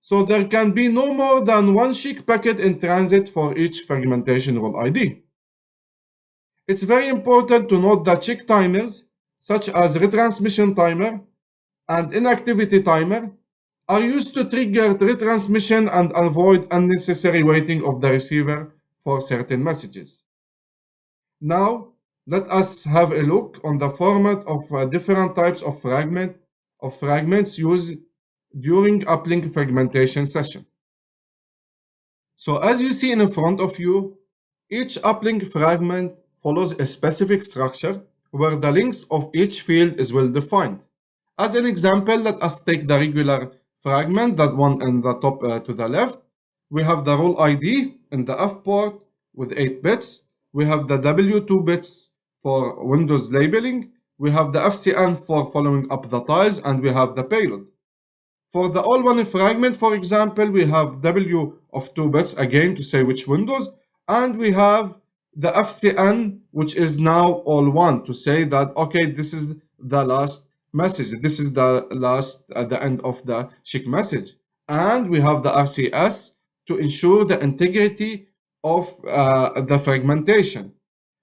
[SPEAKER 3] so there can be no more than one SCHC packet in transit for each fragmentation rule ID. It's very important to note that SCHC timers, such as retransmission timer and inactivity timer, are used to trigger retransmission and avoid unnecessary waiting of the receiver for certain messages. Now, let us have a look on the format of uh, different types of fragment of fragments used during uplink fragmentation session. So as you see in front of you, each uplink fragment follows a specific structure where the links of each field is well defined. As an example, let us take the regular fragment, that one in the top uh, to the left. We have the rule ID in the F port with 8 bits we have the W2 bits for Windows labeling, we have the FCN for following up the tiles, and we have the payload. For the all one fragment, for example, we have W of 2 bits again to say which windows, and we have the FCN, which is now all one to say that, okay, this is the last message. This is the last, at uh, the end of the SCHC message. And we have the RCS to ensure the integrity of uh, the fragmentation.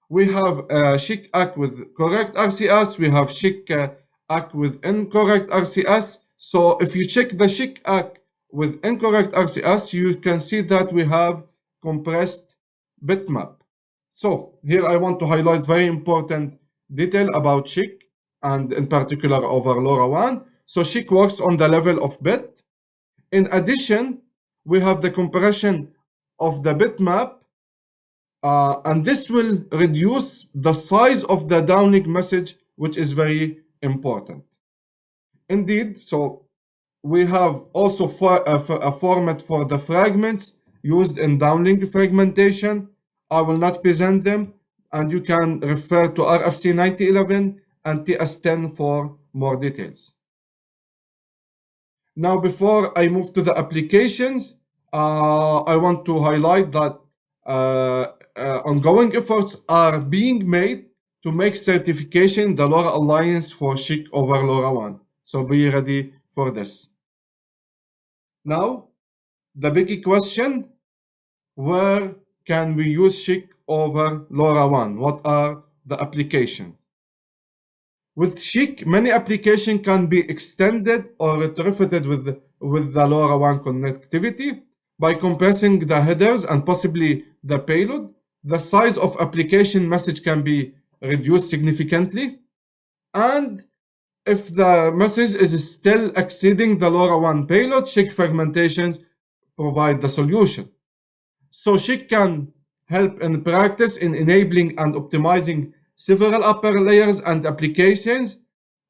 [SPEAKER 3] We have a SCHC ACK with correct RCS, we have SCHC uh, ACK with incorrect RCS. So if you check the SCHC ACK with incorrect RCS, you can see that we have compressed bitmap. So here I want to highlight very important detail about SCHC and in particular over LoRaWAN. So SCHC works on the level of bit. In addition, we have the compression of the bitmap uh, and this will reduce the size of the downlink message which is very important. Indeed so we have also for a, a format for the fragments used in downlink fragmentation. I will not present them and you can refer to rfc 9011 and ts10 for more details. Now before i move to the applications uh, I want to highlight that uh, uh, ongoing efforts are being made
[SPEAKER 2] to make certification the LoRa Alliance for SCHC over LoRaWAN. So be ready for this. Now, the big question, where can we use SCHC over LoRaWAN? What are the applications? With SCHC, many applications can be extended or retrofitted with, with the LoRaWAN connectivity by compressing the headers and possibly the payload. The size of application message can be reduced significantly. And if the message is still exceeding the LoRaWAN payload, SCHC fragmentations provide the solution. So SCHC can help in practice in enabling and optimizing several upper layers and applications.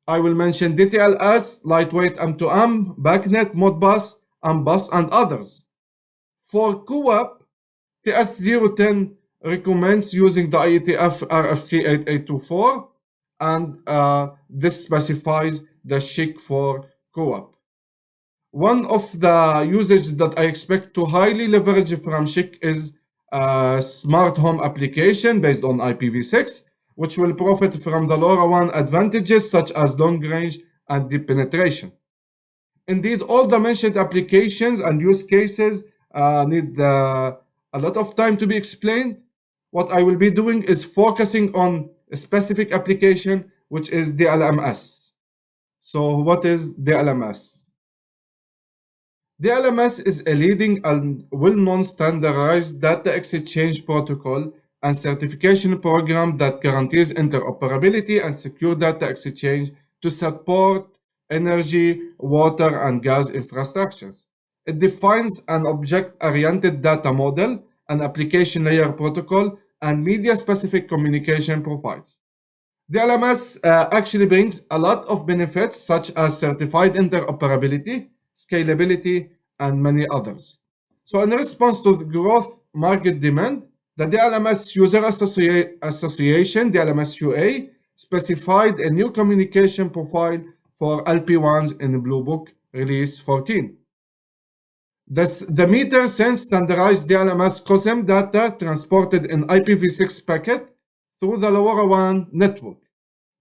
[SPEAKER 2] I will mention DTLS, lightweight M2M, BACnet, Modbus, MBus, and others. For CoAP, TS010 recommends using the IETF RFC 8824 and uh, this specifies the SCHC for CoAP. One of the usages that I expect to highly leverage from SCHC is a smart home application based on IPv6, which will profit from the LoRaWAN advantages such as long range and deep penetration. Indeed, all the mentioned applications and use cases uh, need uh, a lot of time to be explained, what I will be doing is focusing on a specific application, which is DLMS. So what is DLMS? DLMS is a leading and well-known standardized data exchange protocol and certification program that guarantees interoperability and secure data exchange to support energy, water, and gas infrastructures. It defines an object-oriented data model an application layer protocol, and media-specific communication profiles. The LMS uh, actually brings a lot of benefits such as certified interoperability, scalability, and many others. So in response to the growth market demand, the DLMS User Associ Association, DLMS UA, specified a new communication profile for LPWANs in the Blue Book Release 14. This, the meter sends standardized DLMS COSEM data transported in IPv6 packet through the LoRaWAN network.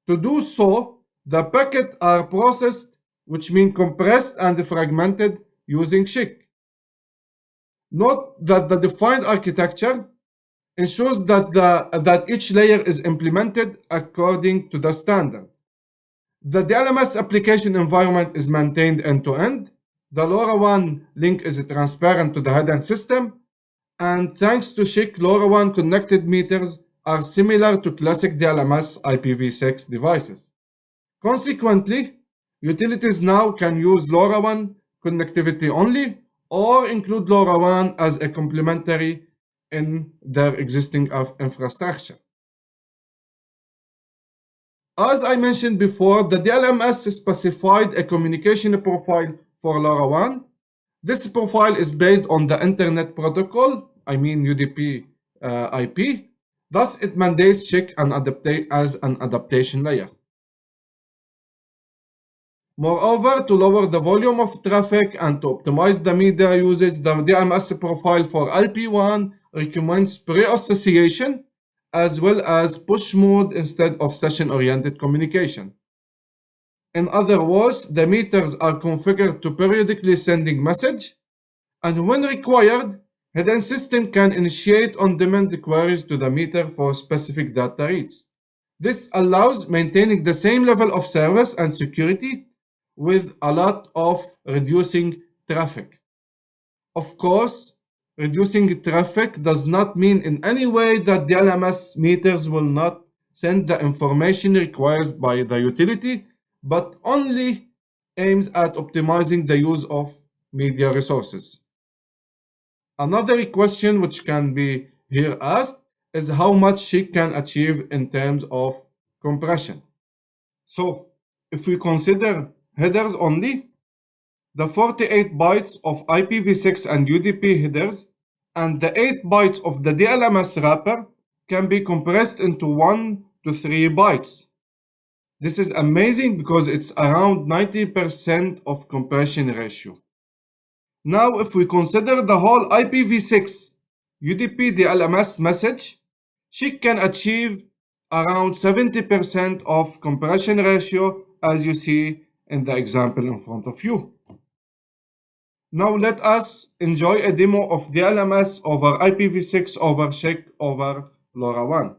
[SPEAKER 2] To do so, the packets are processed, which means compressed and fragmented using SCHC. Note that the defined architecture ensures that, the, that each layer is implemented according to the standard. The DLMS application environment is maintained end-to-end, -end, the LoRaWAN link is transparent to the head-end system, and thanks to SCHC, LoRaWAN connected meters are similar to classic DLMS IPv6 devices. Consequently, utilities now can use LoRaWAN connectivity only or include LoRaWAN as a complementary in their existing infrastructure. As I mentioned before, the DLMS specified a communication profile for LoRaWAN. This profile is based on the Internet Protocol, I mean UDP uh, IP. Thus, it mandates check and adaptate as an adaptation layer. Moreover, to lower the volume of traffic and to optimize the media usage, the DLMS profile for LPWAN recommends pre-association as well as push mode instead of session-oriented communication. In other words, the meters are configured to periodically sending message, and when required, head-end system can initiate on-demand queries to the meter for specific data reads. This allows maintaining the same level of service and security with a lot of reducing traffic. Of course, reducing traffic does not mean in any way that the LMS meters will not send the information required by the utility but only aims at optimizing the use of media resources. Another question which can be here asked is how much SCHC can achieve in terms of compression. So if we consider headers only, the 48 bytes of IPv6 and UDP headers and the 8 bytes of the DLMS wrapper can be compressed into 1 to 3 bytes. This is amazing because it's around 90% of compression ratio. Now, if we consider the whole IPv6 UDP DLMS message, SCHC can achieve around 70% of compression ratio as you see in the example in front of you. Now let us enjoy a demo of DLMS over IPv6 over SCHC over LoRaWAN.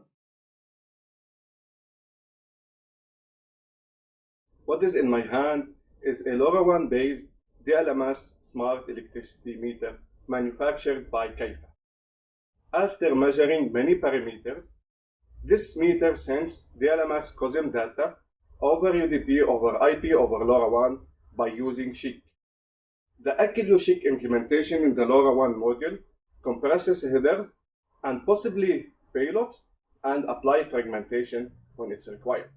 [SPEAKER 2] What is in my hand is a LoRaWAN based DLMS smart electricity meter manufactured by Kaifa. After measuring many parameters, this meter sends DLMS COSEM data over UDP over IP over LoRaWAN by using SCHC. The Acklio SCHC implementation in the LoRaWAN module compresses headers and possibly payloads and apply fragmentation when it's required.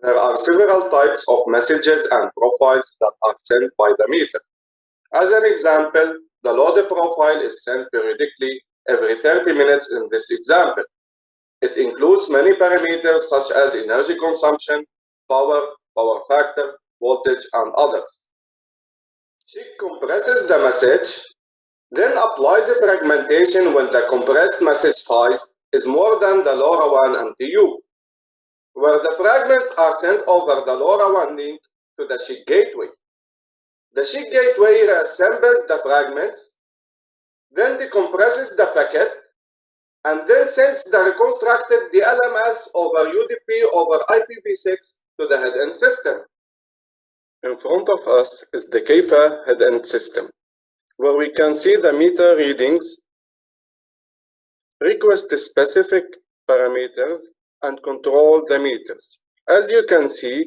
[SPEAKER 2] There are several types of messages and profiles that are sent by the meter. As an example, the load profile is sent periodically every 30 minutes in this example. It includes many parameters such as energy consumption, power, power factor, voltage, and others. SCHC compresses the message, then applies a fragmentation when the compressed message size is more than the LoRaWAN MTU where the fragments are sent over the LoRaWAN link to the SCHC gateway. The SCHC gateway reassembles the fragments, then decompresses the packet, and then sends the reconstructed DLMS over UDP over IPv6 to the headend system. In front of us is the Kaifa headend system, where we can see the meter readings, request specific parameters, and control the meters. As you can see,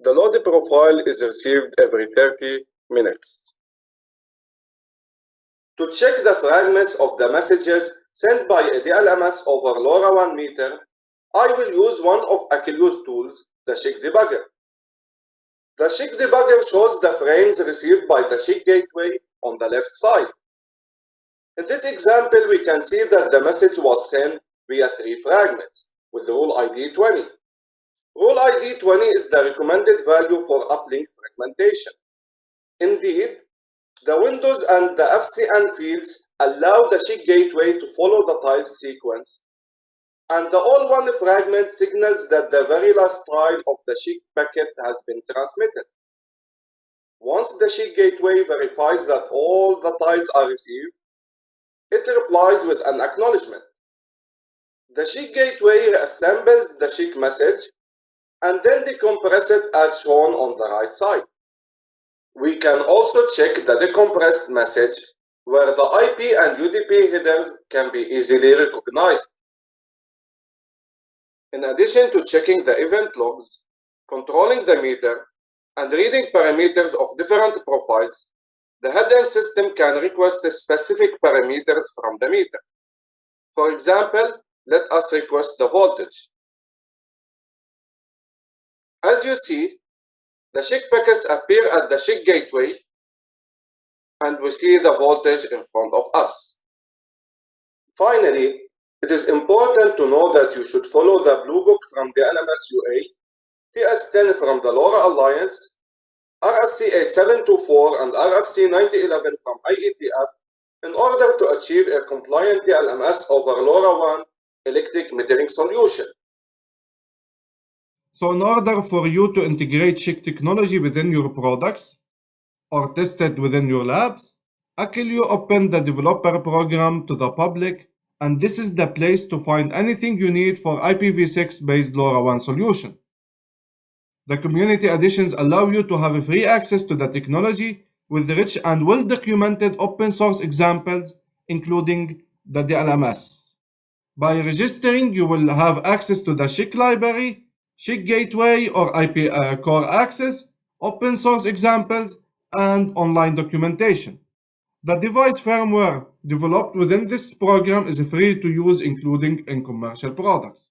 [SPEAKER 2] the load profile is received every 30 minutes. To check the fragments of the messages sent by a DLMS over LoRaWAN meter, I will use one of Acklio's tools, the SCHC debugger. The SCHC debugger shows the frames received by the SCHC gateway on the left side. In this example, we can see that the message was sent via three fragments with rule ID 20. Rule ID 20 is the recommended value for uplink fragmentation. Indeed, the windows and the FCN fields allow the SCHC gateway to follow the tile sequence, and the all one fragment signals that the very last tile of the SCHC packet has been transmitted. Once the SCHC gateway verifies that all the tiles are received, it replies with an acknowledgement. The SCHC gateway assembles the SCHC message and then decompress it as shown on the right side. We can also check the decompressed message where the IP and UDP headers can be easily recognized. In addition to checking the event logs, controlling the meter, and reading parameters of different profiles, the headend system can request specific parameters from the meter. For example, let us request the voltage. As you see, the SCHC packets appear at the SCHC gateway and we see the voltage in front of us. Finally, it is important to know that you should follow the Blue Book from the LMS UA, TS10 from the LoRa Alliance, RFC 8724 and RFC 9011 from IETF in order to achieve a compliant DLMS over LoRaWAN electric metering solution. So in order for you to integrate SCHC technology within your products or test it within your labs, Acklio opened the developer program to the public and this is the place to find anything you need for IPv6 based LoRaWAN solution. The community editions allow you to have free access to the technology with rich and well-documented open source examples including the DLMS. By registering, you will have access to the SCHC library, SCHC gateway or IP uh, core access, open source examples, and online documentation. The device firmware developed within this program is free to use including in commercial products.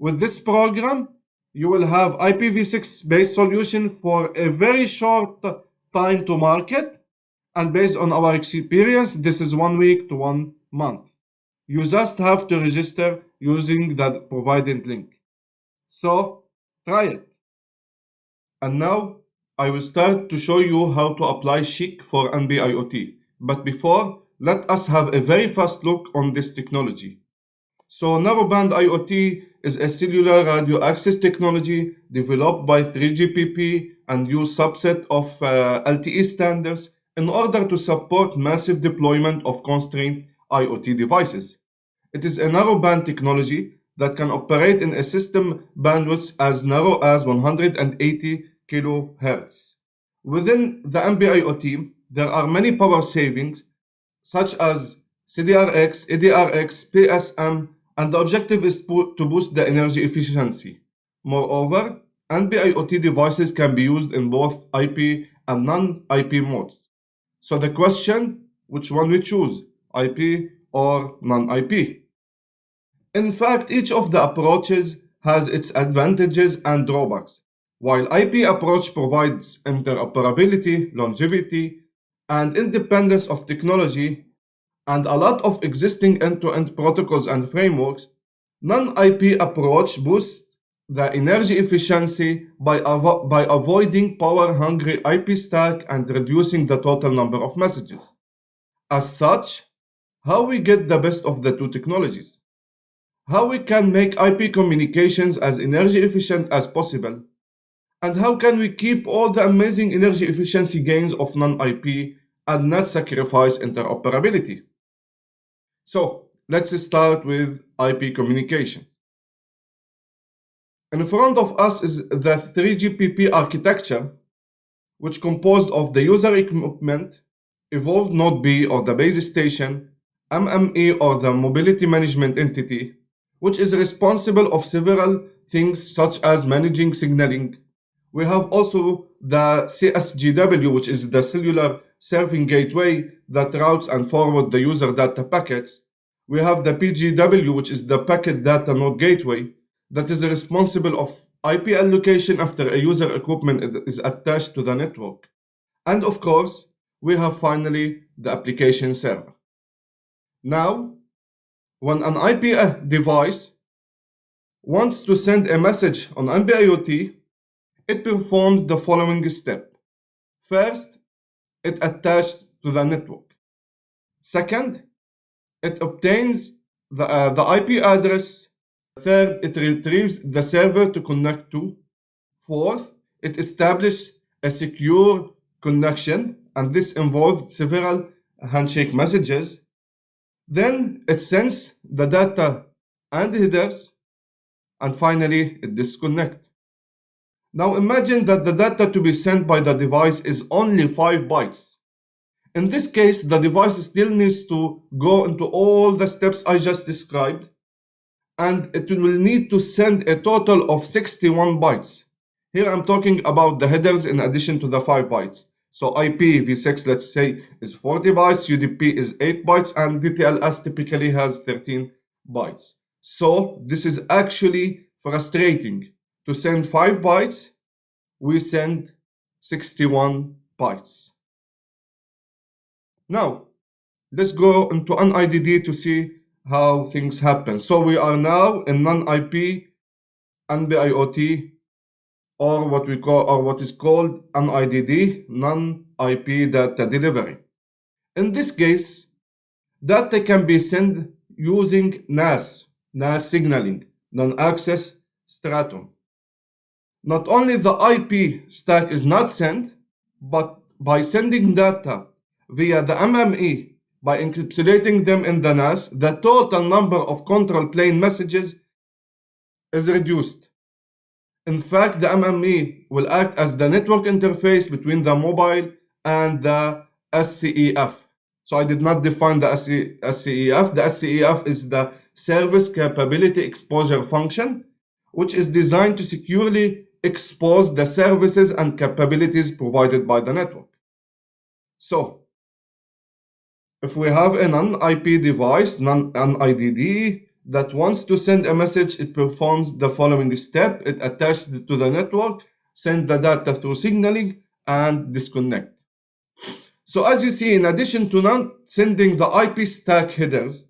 [SPEAKER 2] With this program, you will have IPv6 based solution for a very short time to market and based on our experience, this is one week to one month. You just have to register using the provided link. So try it. And now I will start to show you how to apply SCHC for NB-IoT. But before, let us have a very fast look on this technology. So narrowband IoT is a cellular radio access technology developed by 3GPP and use subset of uh, LTE standards in order to support massive deployment of constrained IoT devices. It is a narrowband technology that can operate in a system bandwidth as narrow as 180 kHz. Within the NB-IoT, there are many power savings such as CDRX, EDRX, PSM, and the objective is to boost the energy efficiency. Moreover, NB-IoT devices can be used in both IP and non-IP modes. So the question, which one we choose, IP or non-IP? In fact, each of the approaches has its advantages and drawbacks. While IP approach provides interoperability, longevity, and independence of technology, and a lot of existing end-to-end protocols and frameworks, non-IP approach boosts the energy efficiency by, avo by avoiding power-hungry IP stack and reducing the total number of messages. As such, how we get the best of the two technologies? How we can make IP communications as energy efficient as possible? And how can we keep all the amazing energy efficiency gains of non-IP and not sacrifice interoperability? So let's start with IP communication. In front of us is the 3GPP architecture, which composed of the user equipment, evolved node B or the base station, MME or the mobility management entity, which is responsible of several things such as managing signaling. We have also the CSGW, which is the cellular serving gateway that routes and forward the user data packets. We have the PGW, which is the packet data node gateway that is responsible of IP allocation after a user equipment is attached to the network. And of course, we have finally the application server. Now, when an IP device wants to send a message on NB-IoT, it performs the following step. First, it attaches to the network. Second, it obtains the, uh, the IP address. Third, it retrieves the server to connect to. Fourth, it establishes a secure connection, and this involved several handshake messages. Then it sends the data and headers, and finally it disconnects. Now imagine that the data to be sent by the device is only 5 bytes. In this case, the device still needs to go into all the steps I just described, and it will need to send a total of 61 bytes. Here I'm talking about the headers in addition to the 5 bytes. So IPv6, let's say, is 40 bytes, UDP is 8 bytes, and DTLS typically has 13 bytes. So this is actually frustrating to send 5 bytes, we send 61 bytes. Now, let's go into NIDD to see how things happen. So we are now in non-IP NB-IoT or what we call or what is called NIDD, non-IP data delivery. In this case, data can be sent using NAS, NAS signaling, non-access stratum. Not only the IP stack is not sent, but by sending data via the MME, by encapsulating them in the NAS, the total number of control plane messages is reduced. In fact, the MME will act as the network interface between the mobile and the SCEF. So I did not define the SCEF. The SCEF is the Service Capability Exposure Function, which is designed to securely expose the services and capabilities provided by the network. So, if we have a non-IP device, non-IDD, that wants to send a message, it performs the following step. It attaches to the network, send the data through signaling, and disconnect. So as you see, in addition to not sending the IP stack headers,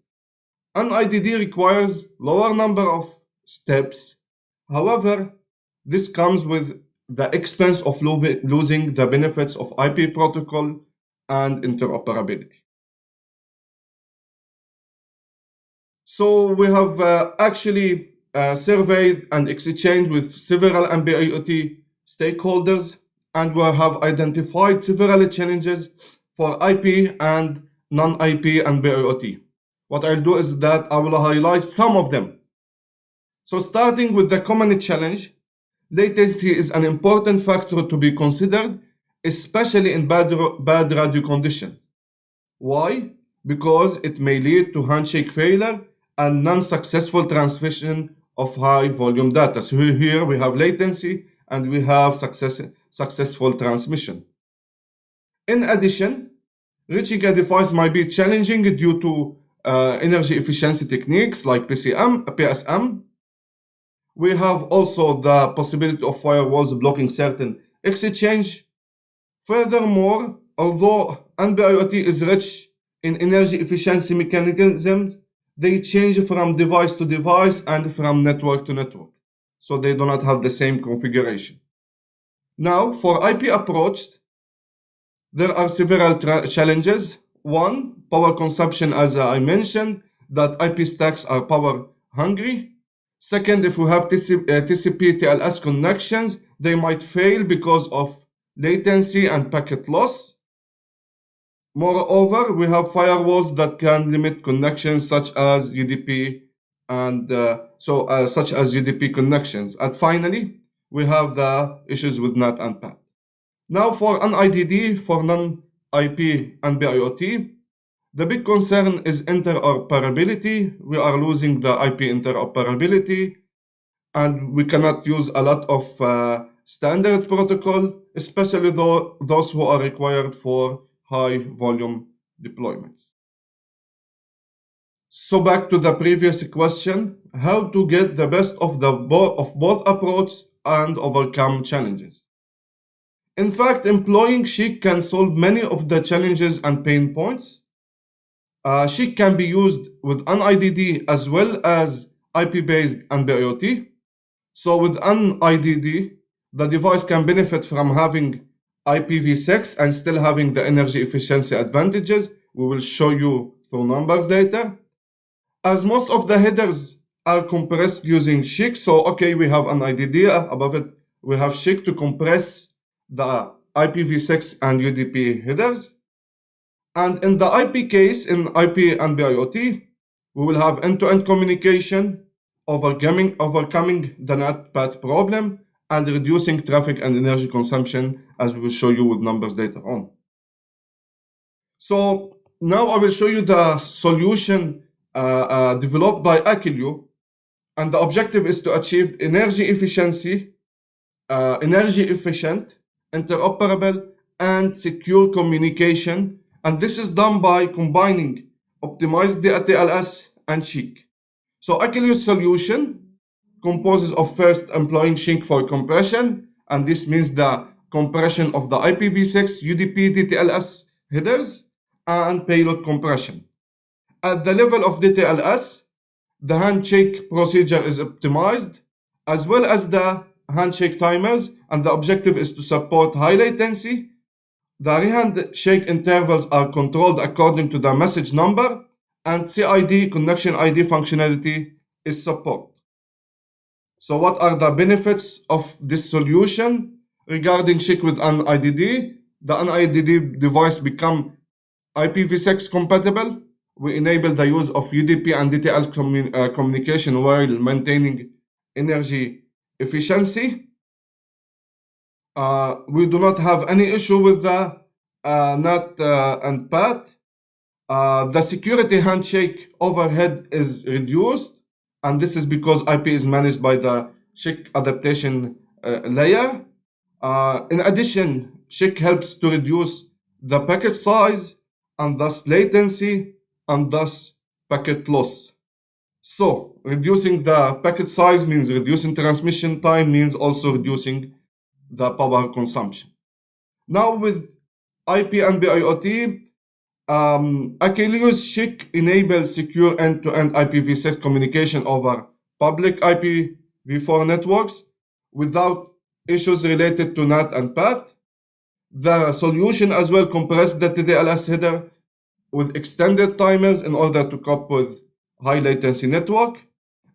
[SPEAKER 2] NIDD requires lower number of steps. However, this comes with the expense of lo losing the benefits of IP protocol and interoperability. So we have uh, actually uh, surveyed and exchanged with several NB-IoT stakeholders, and we have identified several challenges for IP and non-IP NB-IoT. What I'll do is that I will highlight some of them. So starting with the common challenge, latency is an important factor to be considered, especially in bad, bad radio condition. Why? Because it may lead to handshake failure and non-successful transmission of high volume data. So here we have latency and we have success, successful transmission. In addition, reaching a device might be challenging due to uh, energy efficiency techniques like PCM, PSM. We have also the possibility of firewalls blocking certain exchange. Furthermore, although NB-IoT is rich in energy efficiency mechanisms, they change from device to device and from network to network. So they do not have the same configuration. Now, for IP approach, there are several challenges. One, power consumption, as I mentioned, that IP stacks are power hungry. Second, if we have TCP, uh, TCP TLS connections, they might fail because of latency and packet loss. Moreover, we have firewalls that can limit connections such as UDP and uh, so uh, such as UDP connections. And finally, we have the issues with NAT and PAT. Now for NIDD, for non-IP NB-IoT, the big concern is interoperability. We are losing the IP interoperability and we cannot use a lot of uh, standard protocol, especially though those who are required for high volume deployments. So back to the previous question, how to get the best of, the bo of both approaches and overcome challenges. In fact, employing SCHC can solve many of the challenges and pain points. Uh, SCHC can be used with NIDD as well as IP-based NB-IoT. So with NIDD, the device can benefit from having IPv6 and still having the energy efficiency advantages. We will show you through numbers later. As most of the headers are compressed using SCHC, so okay, we have NIDD uh, above it. We have SCHC to compress the IPv6 and UDP headers. And in the IP case, in IP NB-IoT, we will have end-to-end -end communication, overcoming, overcoming the NAT path problem, and reducing traffic and energy consumption as we will show you with numbers later on. So now I will show you the solution uh, uh, developed by Acklio and the objective is to achieve energy efficiency, uh, energy efficient, interoperable and secure communication and this is done by combining optimized TLS and SCHC. So Acklio's solution composes of first employing SCHC for compression, and this means the compression of the IPv6 UDP DTLS headers and payload compression. At the level of DTLS, the handshake procedure is optimized, as well as the handshake timers, and the objective is to support high latency. The handshake intervals are controlled according to the message number, and CID connection ID functionality is supported. So what are the benefits of this solution? Regarding SCHC with NIDD? the NIDD device become IPv6 compatible. We enable the use of UDP and DTL commun uh, communication while maintaining energy efficiency. Uh, we do not have any issue with the uh, NAT uh, and PAT. Uh, the security handshake overhead is reduced and this is because IP is managed by the SCHC adaptation uh, layer. Uh, in addition, SCHC helps to reduce the packet size and thus latency and thus packet loss. So reducing the packet size means reducing transmission time means also reducing the power consumption. Now with IP NB-IoT, um, Acklio's SCHC enables secure end-to-end IPv6 communication over public IPv4 networks without issues related to NAT and PAT. The solution as well compressed the DTLS header with extended timers in order to cope with high latency network.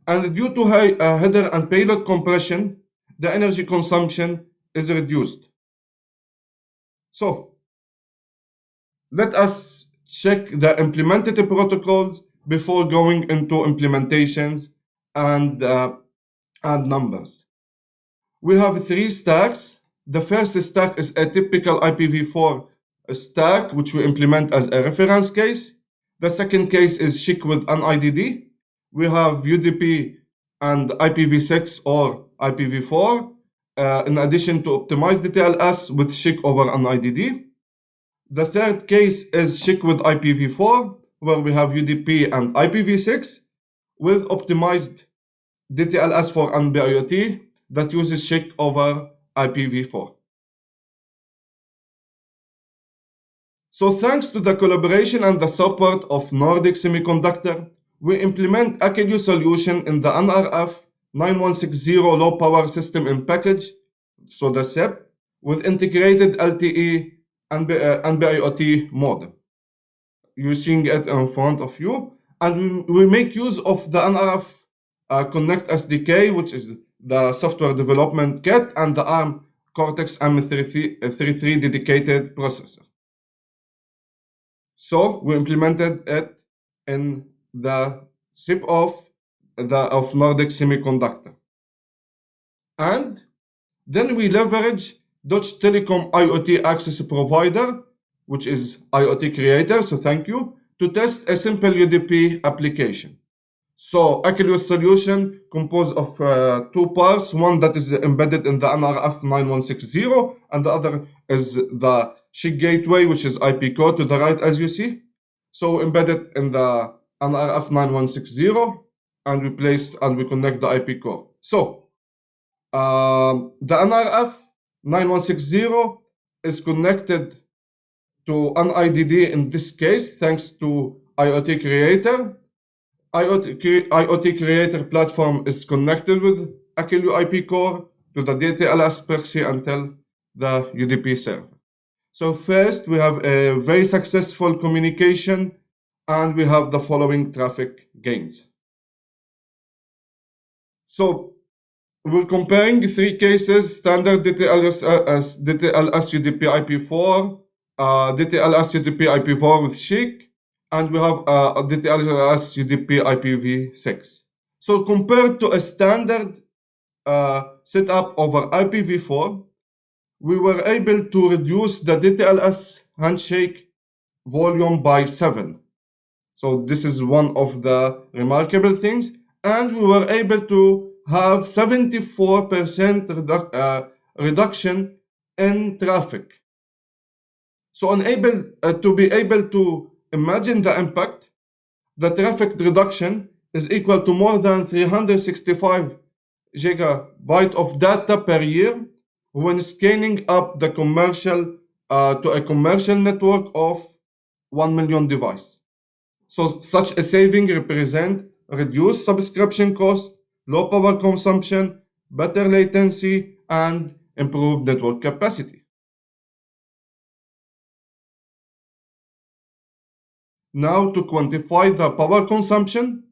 [SPEAKER 4] and due to high uh, header and payload compression, the energy consumption is reduced. So, let us check the implemented protocols before going into implementations and, uh, and numbers. We have three stacks. The first stack is a typical IPv4 stack, which we implement as a reference case. The second case is SCHC with NIDD. We have UDP and IPv6 or IPv4, uh, in addition to optimize the TLS with SCHC over NIDD. The third case is SCHC with IPv4, where we have UDP and IPv6 with optimized DTLS for NB-IoT that uses SCHC over IPv4. So thanks to the collaboration and the support of Nordic Semiconductor, we implement Acklio solution in the NRF 9160 low power system in package, so the SIP, with integrated LTE NB-IoT modem. You're seeing it in front of you. And we, we make use of the NRF uh, Connect SDK, which is the software development kit, and the ARM Cortex M33 dedicated processor. So we implemented it in the SIP of the of Nordic Semiconductor. And then we leverage Deutsche Telekom IoT access provider, which is IoT creator, so thank you, to test a simple UDP application. So Acklio solution composed of uh, two parts, one that is embedded in the NRF 9160, and the other is the SCHC gateway, which is IP core to the right as you see. So embedded in the NRF 9160, and we place and we connect the IP core. So um, the NRF 9160 is connected to NIDD in this case, thanks to IoT Creator. IoT, IoT Creator platform is connected with Acklio IP core to the DTLS proxy until the UDP server. So first, we have a very successful communication and we have the following traffic gains. So we're comparing three cases, standard DTLS, DTLS UDP IP4, uh, DTLS UDP IP4 with SCHC, and we have uh, DTLS UDP IPv6. So compared to a standard uh, setup over IPv4, we were able to reduce the DTLS handshake volume by 7. So this is one of the remarkable things. And we were able to have 74% redu uh, reduction in traffic. So unable uh, to be able to imagine the impact, the traffic reduction is equal to more than 365 gigabyte of data per year when scaling up the commercial uh, to a commercial network of 1 million devices. So such a saving represent reduced subscription cost, low power consumption, better latency, and improved network capacity. Now to quantify the power consumption,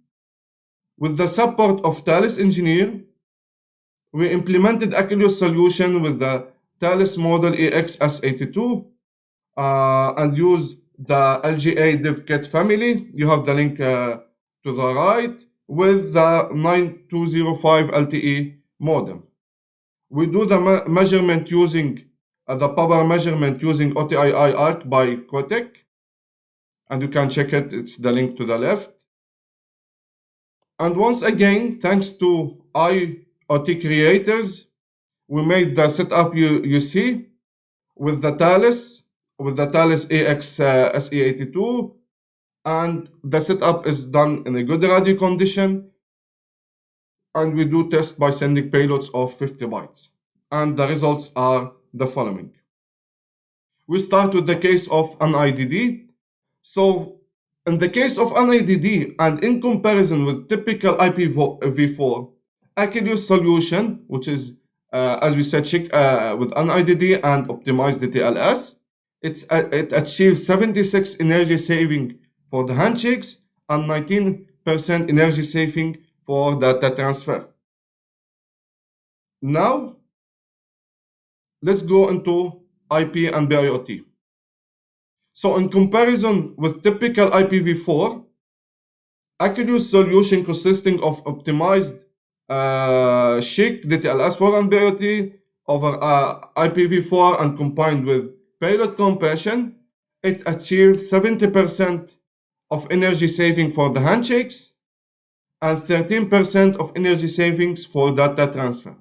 [SPEAKER 4] with the support of Thales Engineer, we implemented Acklio solution with the Thales Model EX-S82 uh, and use the LGA DevKit family. You have the link uh, to the right with the 9205 LTE modem. We do the me measurement using uh, the power measurement using OTII ARC by Qoitech. And you can check it, it's the link to the left. And once again, thanks to IoT creators, we made the setup you, you see with the Thales with the Thales AX uh, SE82 and the setup is done in a good radio condition and we do test by sending payloads of 50 bytes and the results are the following. We start with the case of NIDD. So in the case of NIDD and in comparison with typical IPv4, Acklio solution, which is, uh, as we said, SCHC uh, with NIDD and optimize the TLS, it's, uh, it achieves 76 energy saving for the handshakes and 19% energy saving for data transfer. Now, let's go into IP NB-IoT. So in comparison with typical IPv4, Acklio's solution consisting of optimized uh, SCHC, DTLS4 and BIOT over uh, IPv4 and combined with payload compression, it achieves 70% of energy saving for the handshakes and 13% of energy savings for data transfer.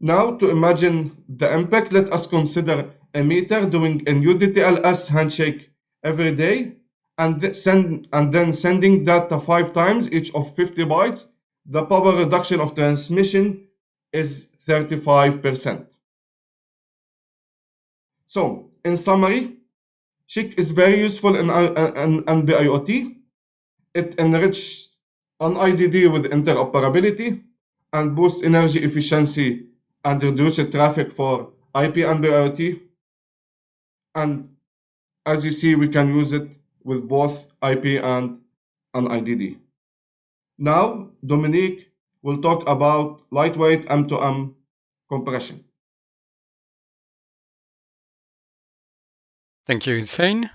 [SPEAKER 4] Now to imagine the impact, let us consider a meter doing a new DTLS handshake every day and, send, and then sending data five times, each of 50 bytes. The power reduction of transmission is 35%. So, in summary, SCHC is very useful in, uh, in, in BIOT. It enriches NIDD with interoperability and boosts energy efficiency and reduces traffic for IP NB-IoT. And as you see, we can use it with both IP and NIDD. Now, Dominique will talk about lightweight M2M compression.
[SPEAKER 5] Thank you, Hussein.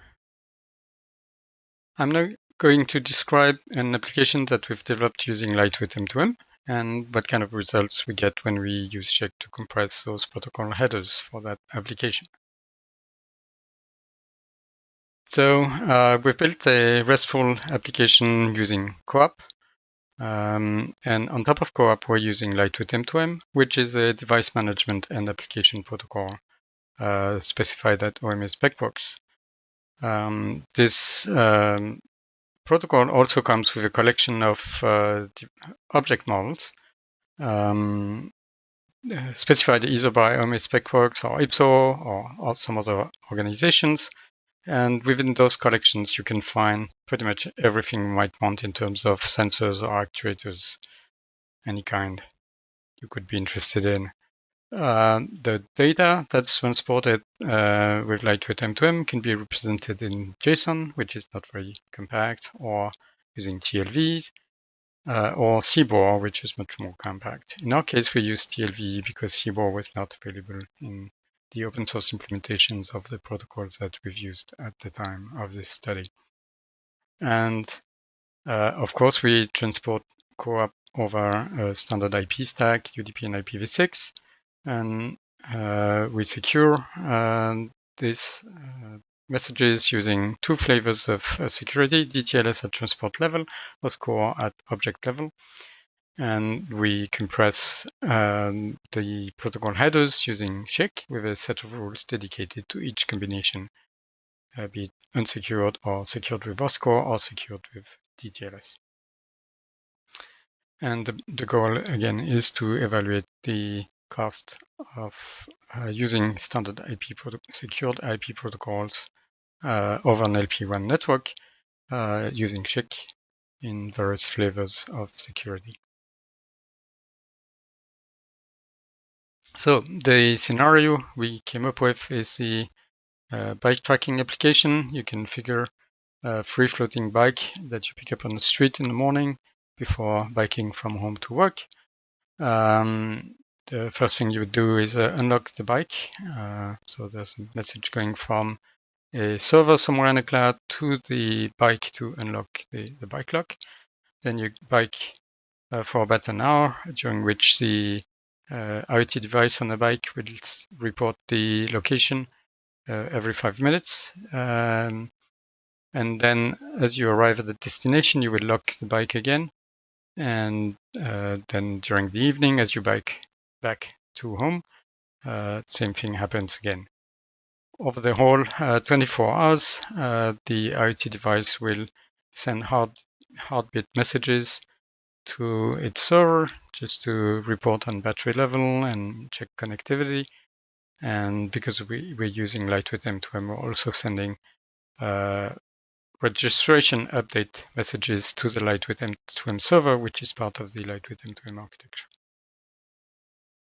[SPEAKER 5] I'm now going to describe an application that we've developed using lightweight M2M and what kind of results we get when we use SCHC to compress those protocol headers for that application. So uh, we've built a RESTful application using CoAP. Um, and on top of CoAP, we're using Lightweight M2M, which is a device management and application protocol uh, specified at OMA SpecWorks. Um, this um, protocol also comes with a collection of uh, object models um, uh, specified either by OMA SpecWorks or IPSO or, or, some other organizations. And within those collections, you can find pretty much everything you might want in terms of sensors or actuators, any kind you could be interested in. Uh, the data that's transported uh, with lightweight M2M can be represented in JSON, which is not very compact, or using TLVs, uh, or CBOR, which is much more compact. In our case, we use TLV because CBOR was not available in the open source implementations of the protocols that we've used at the time of this study. And uh, of course, we transport CoAP over a standard IP stack, UDP and IPv6, and uh, we secure uh, these uh, messages using two flavors of uh, security, DTLS at transport level, OSCORE at object level. And we compress um, the protocol headers using SCHC with a set of rules dedicated to each combination, uh, be it unsecured or secured with OSCORE or secured with DTLS. And the, the goal again is to evaluate the cost of uh, using standard IP secured IP protocols uh, over an LPWAN network uh, using SCHC in various flavors of security. So the scenario we came up with is the uh, bike tracking application. You can figure a free floating bike that you pick up on the street in the morning before biking from home to work. Um, the first thing you would do is uh, unlock the bike. Uh, so there's a message going from a server somewhere in the cloud to the bike to unlock the, the bike lock. Then you bike uh, for about an hour, during which the uh, IoT device on the bike will report the location uh, every five minutes. Um, and then as you arrive at the destination, you will lock the bike again. And uh, then during the evening, as you bike back to home, uh, same thing happens again. Over the whole uh, 24 hours, uh, the IoT device will send hard, heartbeat messages to its server just to report on battery level and check connectivity. And because we, we're using Lightweight M2M, we're also sending uh, registration update messages to the Lightweight M2M server, which is part of the Lightweight M2M architecture.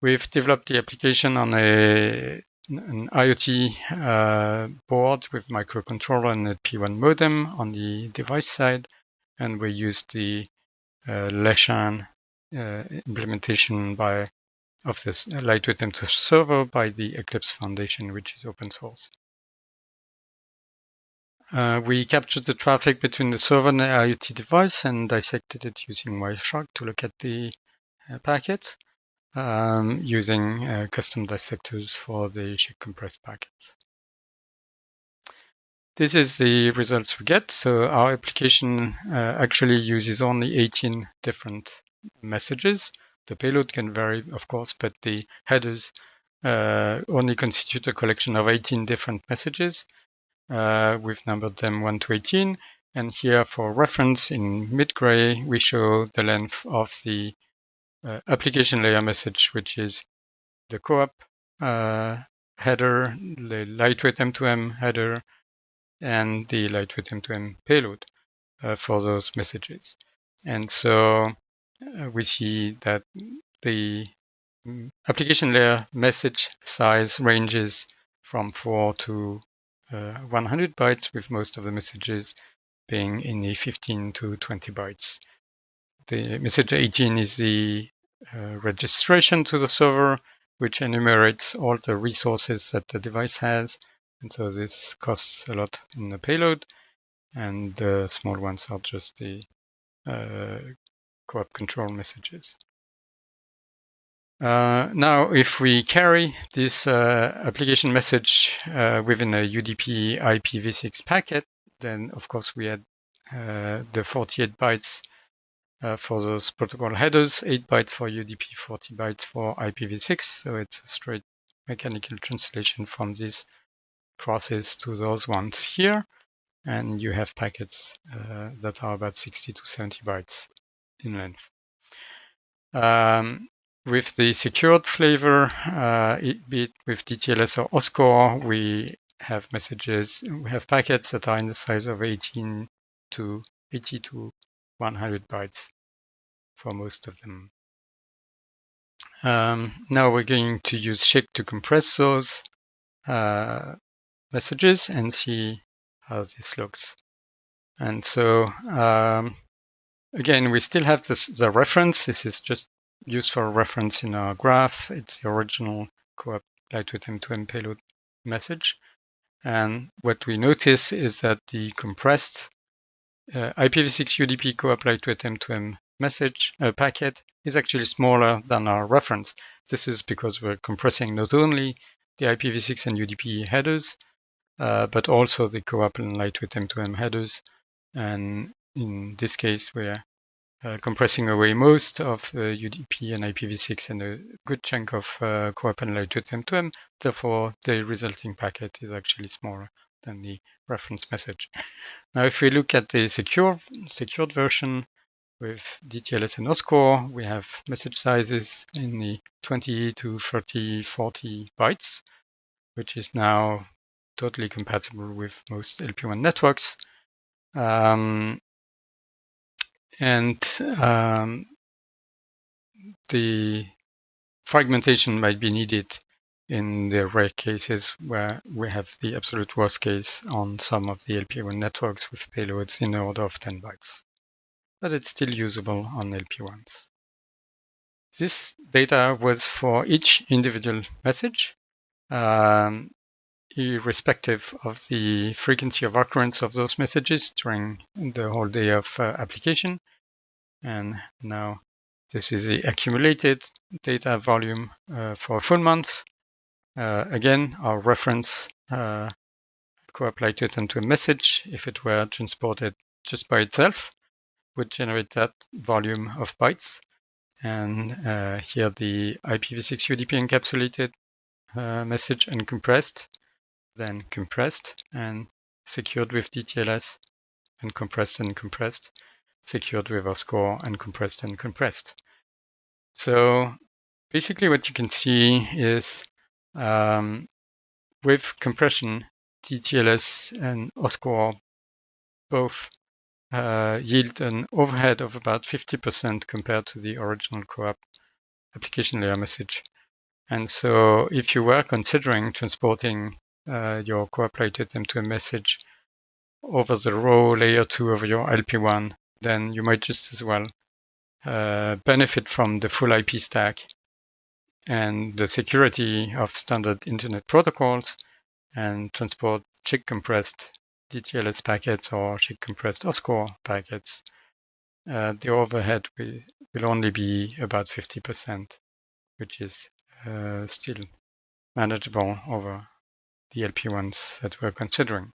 [SPEAKER 5] We've developed the application on a an IoT uh, board with microcontroller and a P1 modem on the device side, and we use the uh, Leshan uh, implementation by of this lightweight M2 server by the Eclipse Foundation, which is open source. Uh, we captured the traffic between the server and the IoT device and dissected it using Wireshark to look at the uh, packets um, using uh, custom dissectors for the SCHC compressed packets. This is the results we get. So our application uh, actually uses only 18 different messages. The payload can vary, of course, but the headers uh, only constitute a collection of 18 different messages. Uh, we've numbered them 1 to 18. And here for reference in mid-gray, we show the length of the application layer message, which is the CoAP uh, header, the lightweight M2M header, and the lightweight M2M payload uh, for those messages. And so uh, we see that the mm, application layer message size ranges from 4 to uh, 100 bytes, with most of the messages being in the 15 to 20 bytes. The message 18 is the uh, registration to the server, which enumerates all the resources that the device has. And so this costs a lot in the payload. And the small ones are just the uh, CoAP control messages. Uh, now, if we carry this uh, application message uh, within a UDP IPv6 packet, then of course we add uh, the 48 bytes uh, for those protocol headers, 8 bytes for UDP, 40 bytes for IPv6. So it's a straight mechanical translation from these crosses to those ones here. And you have packets uh, that are about 60 to 70 bytes in length. Um, with the secured flavor, uh, be it with DTLS or OSCORE, we have messages, we have packets that are in the size of 18 to 80 to 100 bytes for most of them. Um, now we're going to use SCHC to compress those uh, messages and see how this looks. And so um, again, we still have this, the reference. This is just used for reference in our graph. It's the original CoAP lightweight M2M payload message. And what we notice is that the compressed uh, IPv6 UDP CoAP to M2M message uh, packet is actually smaller than our reference. This is because we're compressing not only the IPv6 and UDP headers, uh, but also the CoAP and lightweight M2M headers. And in this case, we're uh, compressing away most of the UDP and IPv6 and a good chunk of uh, CoAP and lightweight M2M. Therefore, the resulting packet is actually smaller than the reference message. Now, if we look at the secure, secured version with DTLS and OSCORE, we have message sizes in the 20 to 30, 40 bytes, which is now totally compatible with most LPWAN networks. Um, and um, the fragmentation might be needed in the rare cases where we have the absolute worst case on some of the LPWAN networks with payloads in the order of 10 bytes. But it's still usable on LPWANs. This data was for each individual message, um, irrespective of the frequency of occurrence of those messages during the whole day of uh, application. And now this is the accumulated data volume uh, for a full month. Uh, again, our reference uh, it into a message if it were transported just by itself would generate that volume of bytes. And uh, here the IPv6 UDP encapsulated uh, message uncompressed then compressed and secured with DTLS, and compressed and compressed, secured with OSCORE, and compressed and compressed. So basically what you can see is um, with compression, DTLS and OSCORE both uh, yield an overhead of about 50% compared to the original CoAP application layer message. And so if you were considering transporting uh, your cooperated M2M message over the row layer 2 of your LPWAN, then you might just as well uh, benefit from the full IP stack and the security of standard internet protocols and transport SCHC compressed DTLS packets or SCHC compressed OSCORE packets, uh, the overhead will, will only be about 50%, which is uh, still manageable over the LPWANs that we're considering.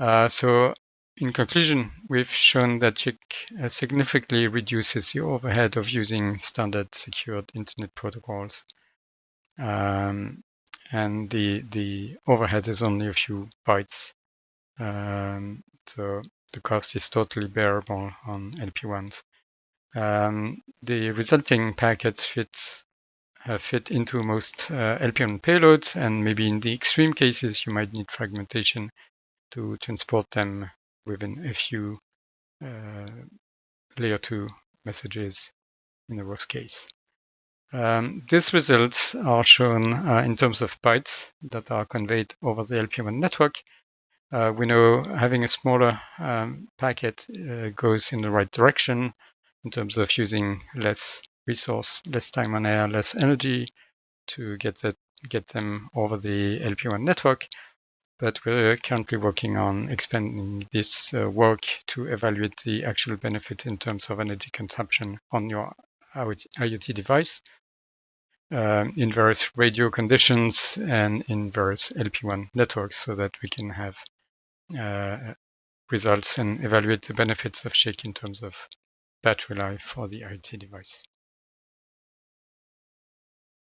[SPEAKER 5] Uh, so in conclusion, we've shown that SCHC uh, significantly reduces the overhead of using standard secured internet protocols. Um, and the, the overhead is only a few bytes. Um, so the cost is totally bearable on LPWANs. Um, the resulting packets fit uh, fit into most uh, LPWAN payloads, and maybe in the extreme cases, you might need fragmentation to transport them within a few uh, layer 2 messages in the worst case. Um, these results are shown uh, in terms of bytes that are conveyed over the LPWAN network. Uh, we know having a smaller um, packet uh, goes in the right direction in terms of using less resource, less time on air, less energy to get that get them over the LPWAN network. But we're currently working on expanding this uh, work to evaluate the actual benefit in terms of energy consumption on your IoT device uh, in various radio conditions and in various LPWAN networks so that we can have uh, results and evaluate the benefits of SCHC in terms of battery life for the IoT device.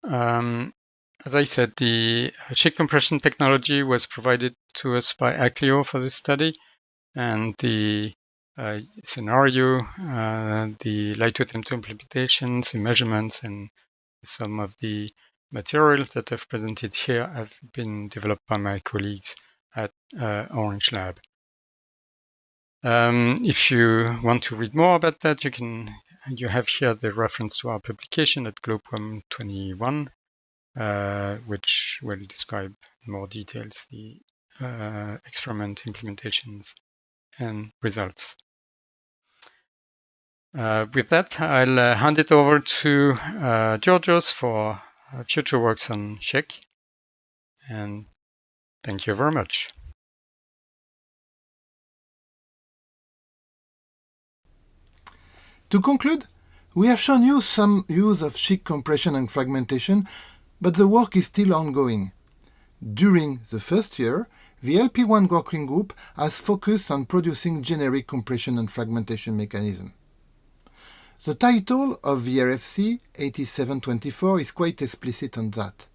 [SPEAKER 5] Um, as I said, the SCHC compression technology was provided to us by Acklio for this study, and the uh, scenario, uh, the Lightweight M2 implementations, the measurements, and some of the materials that I've presented here have been developed by my colleagues at uh, Orange Lab. Um, if you want to read more about that, you can you have here the reference to our publication at GLOBECOM 21, uh, which will describe in more details the uh, experiment implementations and results. Uh, with that, I'll uh, hand it over to uh, Georgios for uh, future works on SCHC. And thank you very much.
[SPEAKER 2] To conclude, we have shown you some use of SCHC compression and fragmentation, but the work is still ongoing. During the first year, the LPWAN working group has focused on producing generic compression and fragmentation mechanism. The title of the RFC 8724 is quite explicit on that.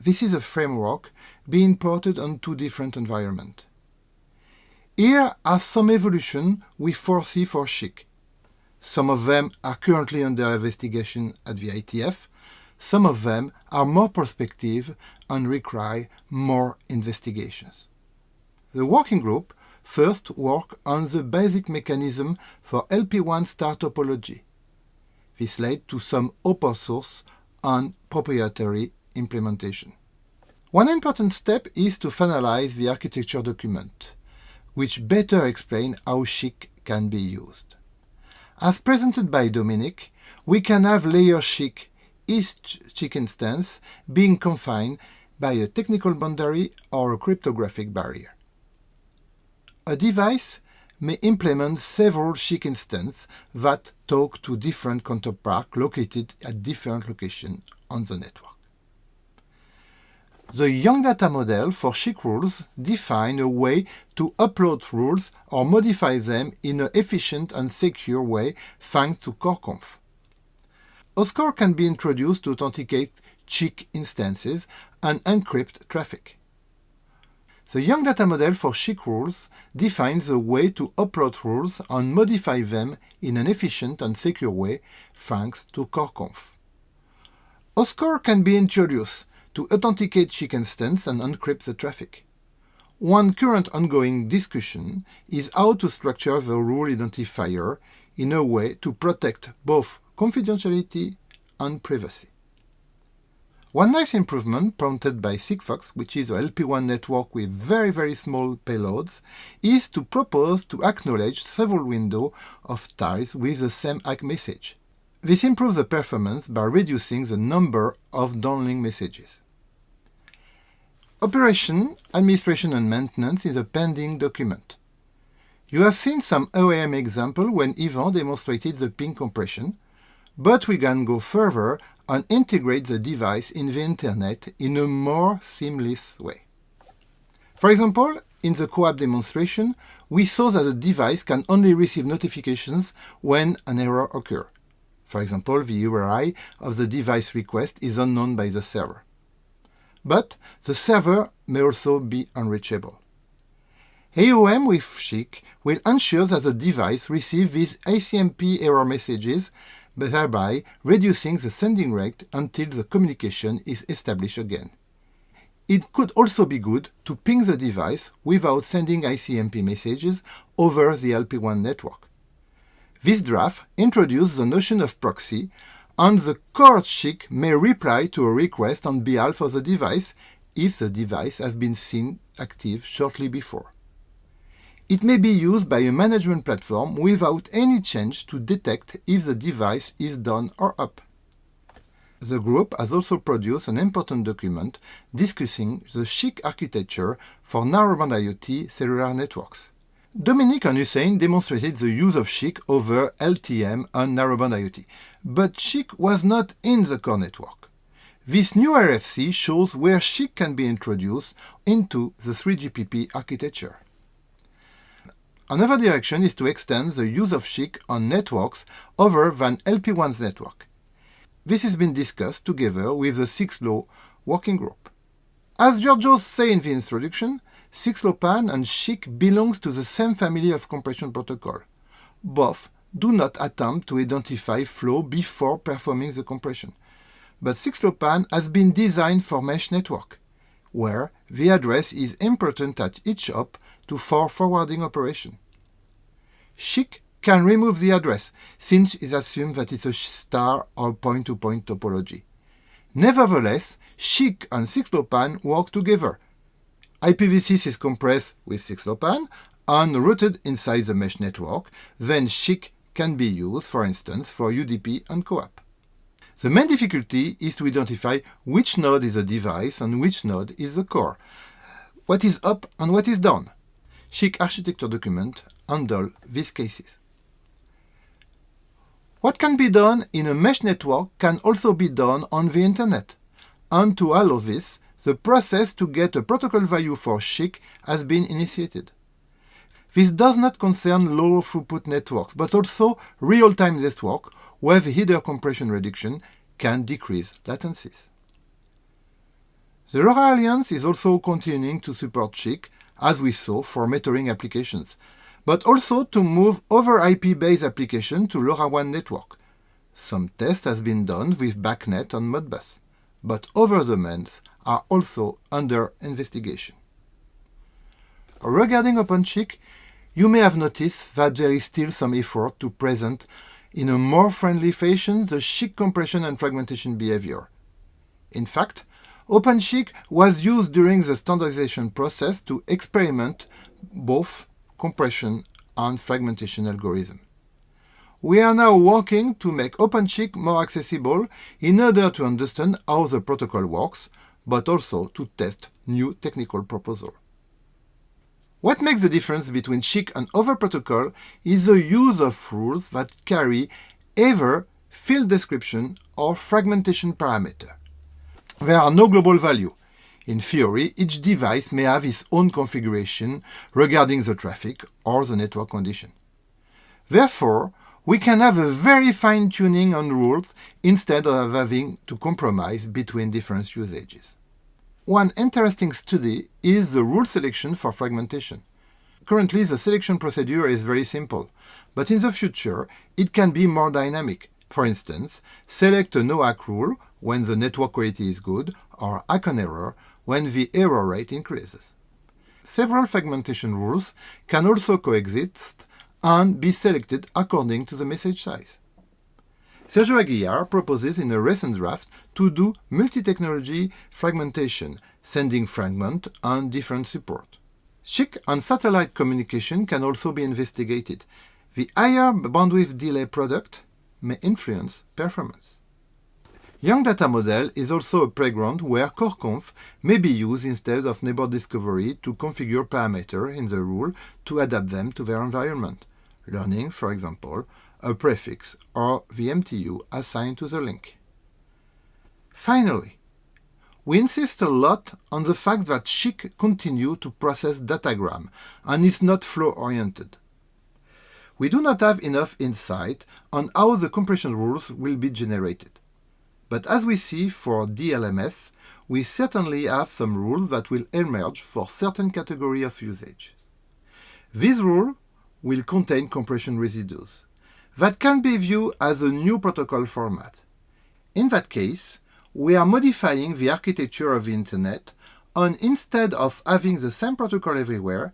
[SPEAKER 2] This is a framework being ported on two different environments. Here are some evolution we foresee for SCHC. Some of them are currently under investigation at the IETF. Some of them are more prospective and require more investigations. The working group first work on the basic mechanism for LPWAN star topology. This led to some open source and proprietary implementation. One important step is to finalize the architecture document, which better explain how SCHC can be used. As presented by Dominic, we can have layer SCHC, each SCHC stance being confined by a technical boundary or a cryptographic barrier. A device may implement several SCHC instances that talk to different counterparts located at different locations on the network. The YANG Data model for SCHC rules define a way to upload rules or modify them in an efficient and secure way thanks to CoreConf. OSCORE can be introduced to authenticate SCHC instances and encrypt traffic. The YANG Data model for SCHC rules defines a way to upload rules and modify them in an efficient and secure way thanks to CoreConf. OSCORE can be introduced to authenticate SCHC instance and encrypt the traffic. One current ongoing discussion is how to structure the rule identifier in a way to protect both confidentiality and privacy. One nice improvement prompted by Sigfox, which is a LPWAN network with very very small payloads, is to propose to acknowledge several windows of tiles with the same ACK message. This improves the performance by reducing the number of downlink messages. Operation, administration and maintenance is a pending document. You have seen some OAM example when Ivan demonstrated the ping compression, but we can go further and integrate the device in the Internet in a more seamless way. For example, in the CoAP demonstration, we saw that the device can only receive notifications when an error occurs. For example, the URI of the device request is unknown by the server. But the server may also be unreachable. AOM with SCHC will ensure that the device receives these ICMP error messages thereby reducing the sending rate until the communication is established again. It could also be good to ping the device without sending ICMP messages over the LPWAN network. This draft introduces the notion of proxy, and the core SCHC may reply to a request on behalf of the device if the device has been seen active shortly before. It may be used by a management platform without any change to detect if the device is down or up. The group has also produced an important document discussing the SCHC architecture for narrowband IoT cellular networks. Dominic and Hussein demonstrated the use of SCHC over LTE-M and narrowband IoT, but SCHC was not in the core network. This new RFC shows where SCHC can be introduced into the 3GPP architecture. Another direction is to extend the use of SCHC on networks other than LPWAN's network. This has been discussed together with the 6LoW working group. As Georgios said in the introduction, 6LoWPAN and SCHC belongs to the same family of compression protocol. Both do not attempt to identify flow before performing the compression. But 6LoWPAN has been designed for mesh network, where the address is important at each hop to for forwarding operation. SCHC can remove the address, since it assumes that it's a star or point-to-point -point topology. Nevertheless, SCHC and 6LoWPAN work together. IPv6 is compressed with 6LoWPAN and routed inside the mesh network, then SCHC can be used, for instance, for UDP and CoAP. The main difficulty is to identify which node is a device and which node is the core, what is up and what is down. SCHC architecture document handle these cases. What can be done in a mesh network can also be done on the internet. And to allow this, the process to get a protocol value for SCHC has been initiated. This does not concern low throughput networks, but also real-time network where the header compression reduction can decrease latencies. The LoRa Alliance is also continuing to support SCHC as we saw for metering applications, but also to move over IP-based applications to LoRaWAN network. Some tests has been done with BACnet on Modbus, but other domains are also under investigation. Regarding OpenSCHC, you may have noticed that there is still some effort to present in a more friendly fashion the SCHC compression and fragmentation behavior. In fact, OpenSCHC was used during the standardization process to experiment both compression and fragmentation algorithm. We are now working to make OpenSCHC more accessible in order to understand how the protocol works, but also to test new technical proposals. What makes the difference between SCHC and other protocols is the use of rules that carry either field description or fragmentation parameter. There are no global value. In theory, each device may have its own configuration regarding the traffic or the network condition. Therefore, we can have a very fine tuning on rules instead of having to compromise between different usages. One interesting study is the rule selection for fragmentation. Currently, the selection procedure is very simple, but in the future, it can be more dynamic. For instance, select a no-ACK rule when the network quality is good, or ACK on error when the error rate increases. Several fragmentation rules can also coexist and be selected according to the message size. Sergio Aguilar proposes in a recent draft to do multi-technology fragmentation, sending fragment on different support. SCHC and satellite communication can also be investigated. The higher bandwidth delay product may influence performance. YANG Data Model is also a playground where CoreConf may be used instead of neighbor discovery to configure parameters in the rule to adapt them to their environment. Learning, for example, a prefix, or the MTU assigned to the link. Finally, we insist a lot on the fact that SCHC continue to process datagram and is not flow-oriented. We do not have enough insight on how the compression rules will be generated. But as we see for DLMS, we certainly have some rules that will emerge for certain category of usage. This rule will contain compression residues that can be viewed as a new protocol format. In that case, we are modifying the architecture of the Internet, and instead of having the same protocol everywhere,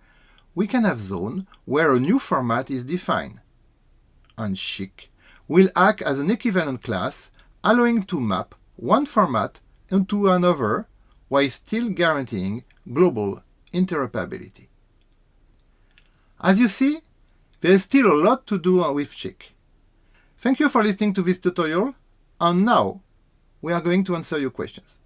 [SPEAKER 2] we can have zone where a new format is defined. And SCHC will act as an equivalent class, allowing to map one format into another while still guaranteeing global interoperability. As you see, there is still a lot to do with SCHC. Thank you for listening to this tutorial, and now we are going to answer your questions.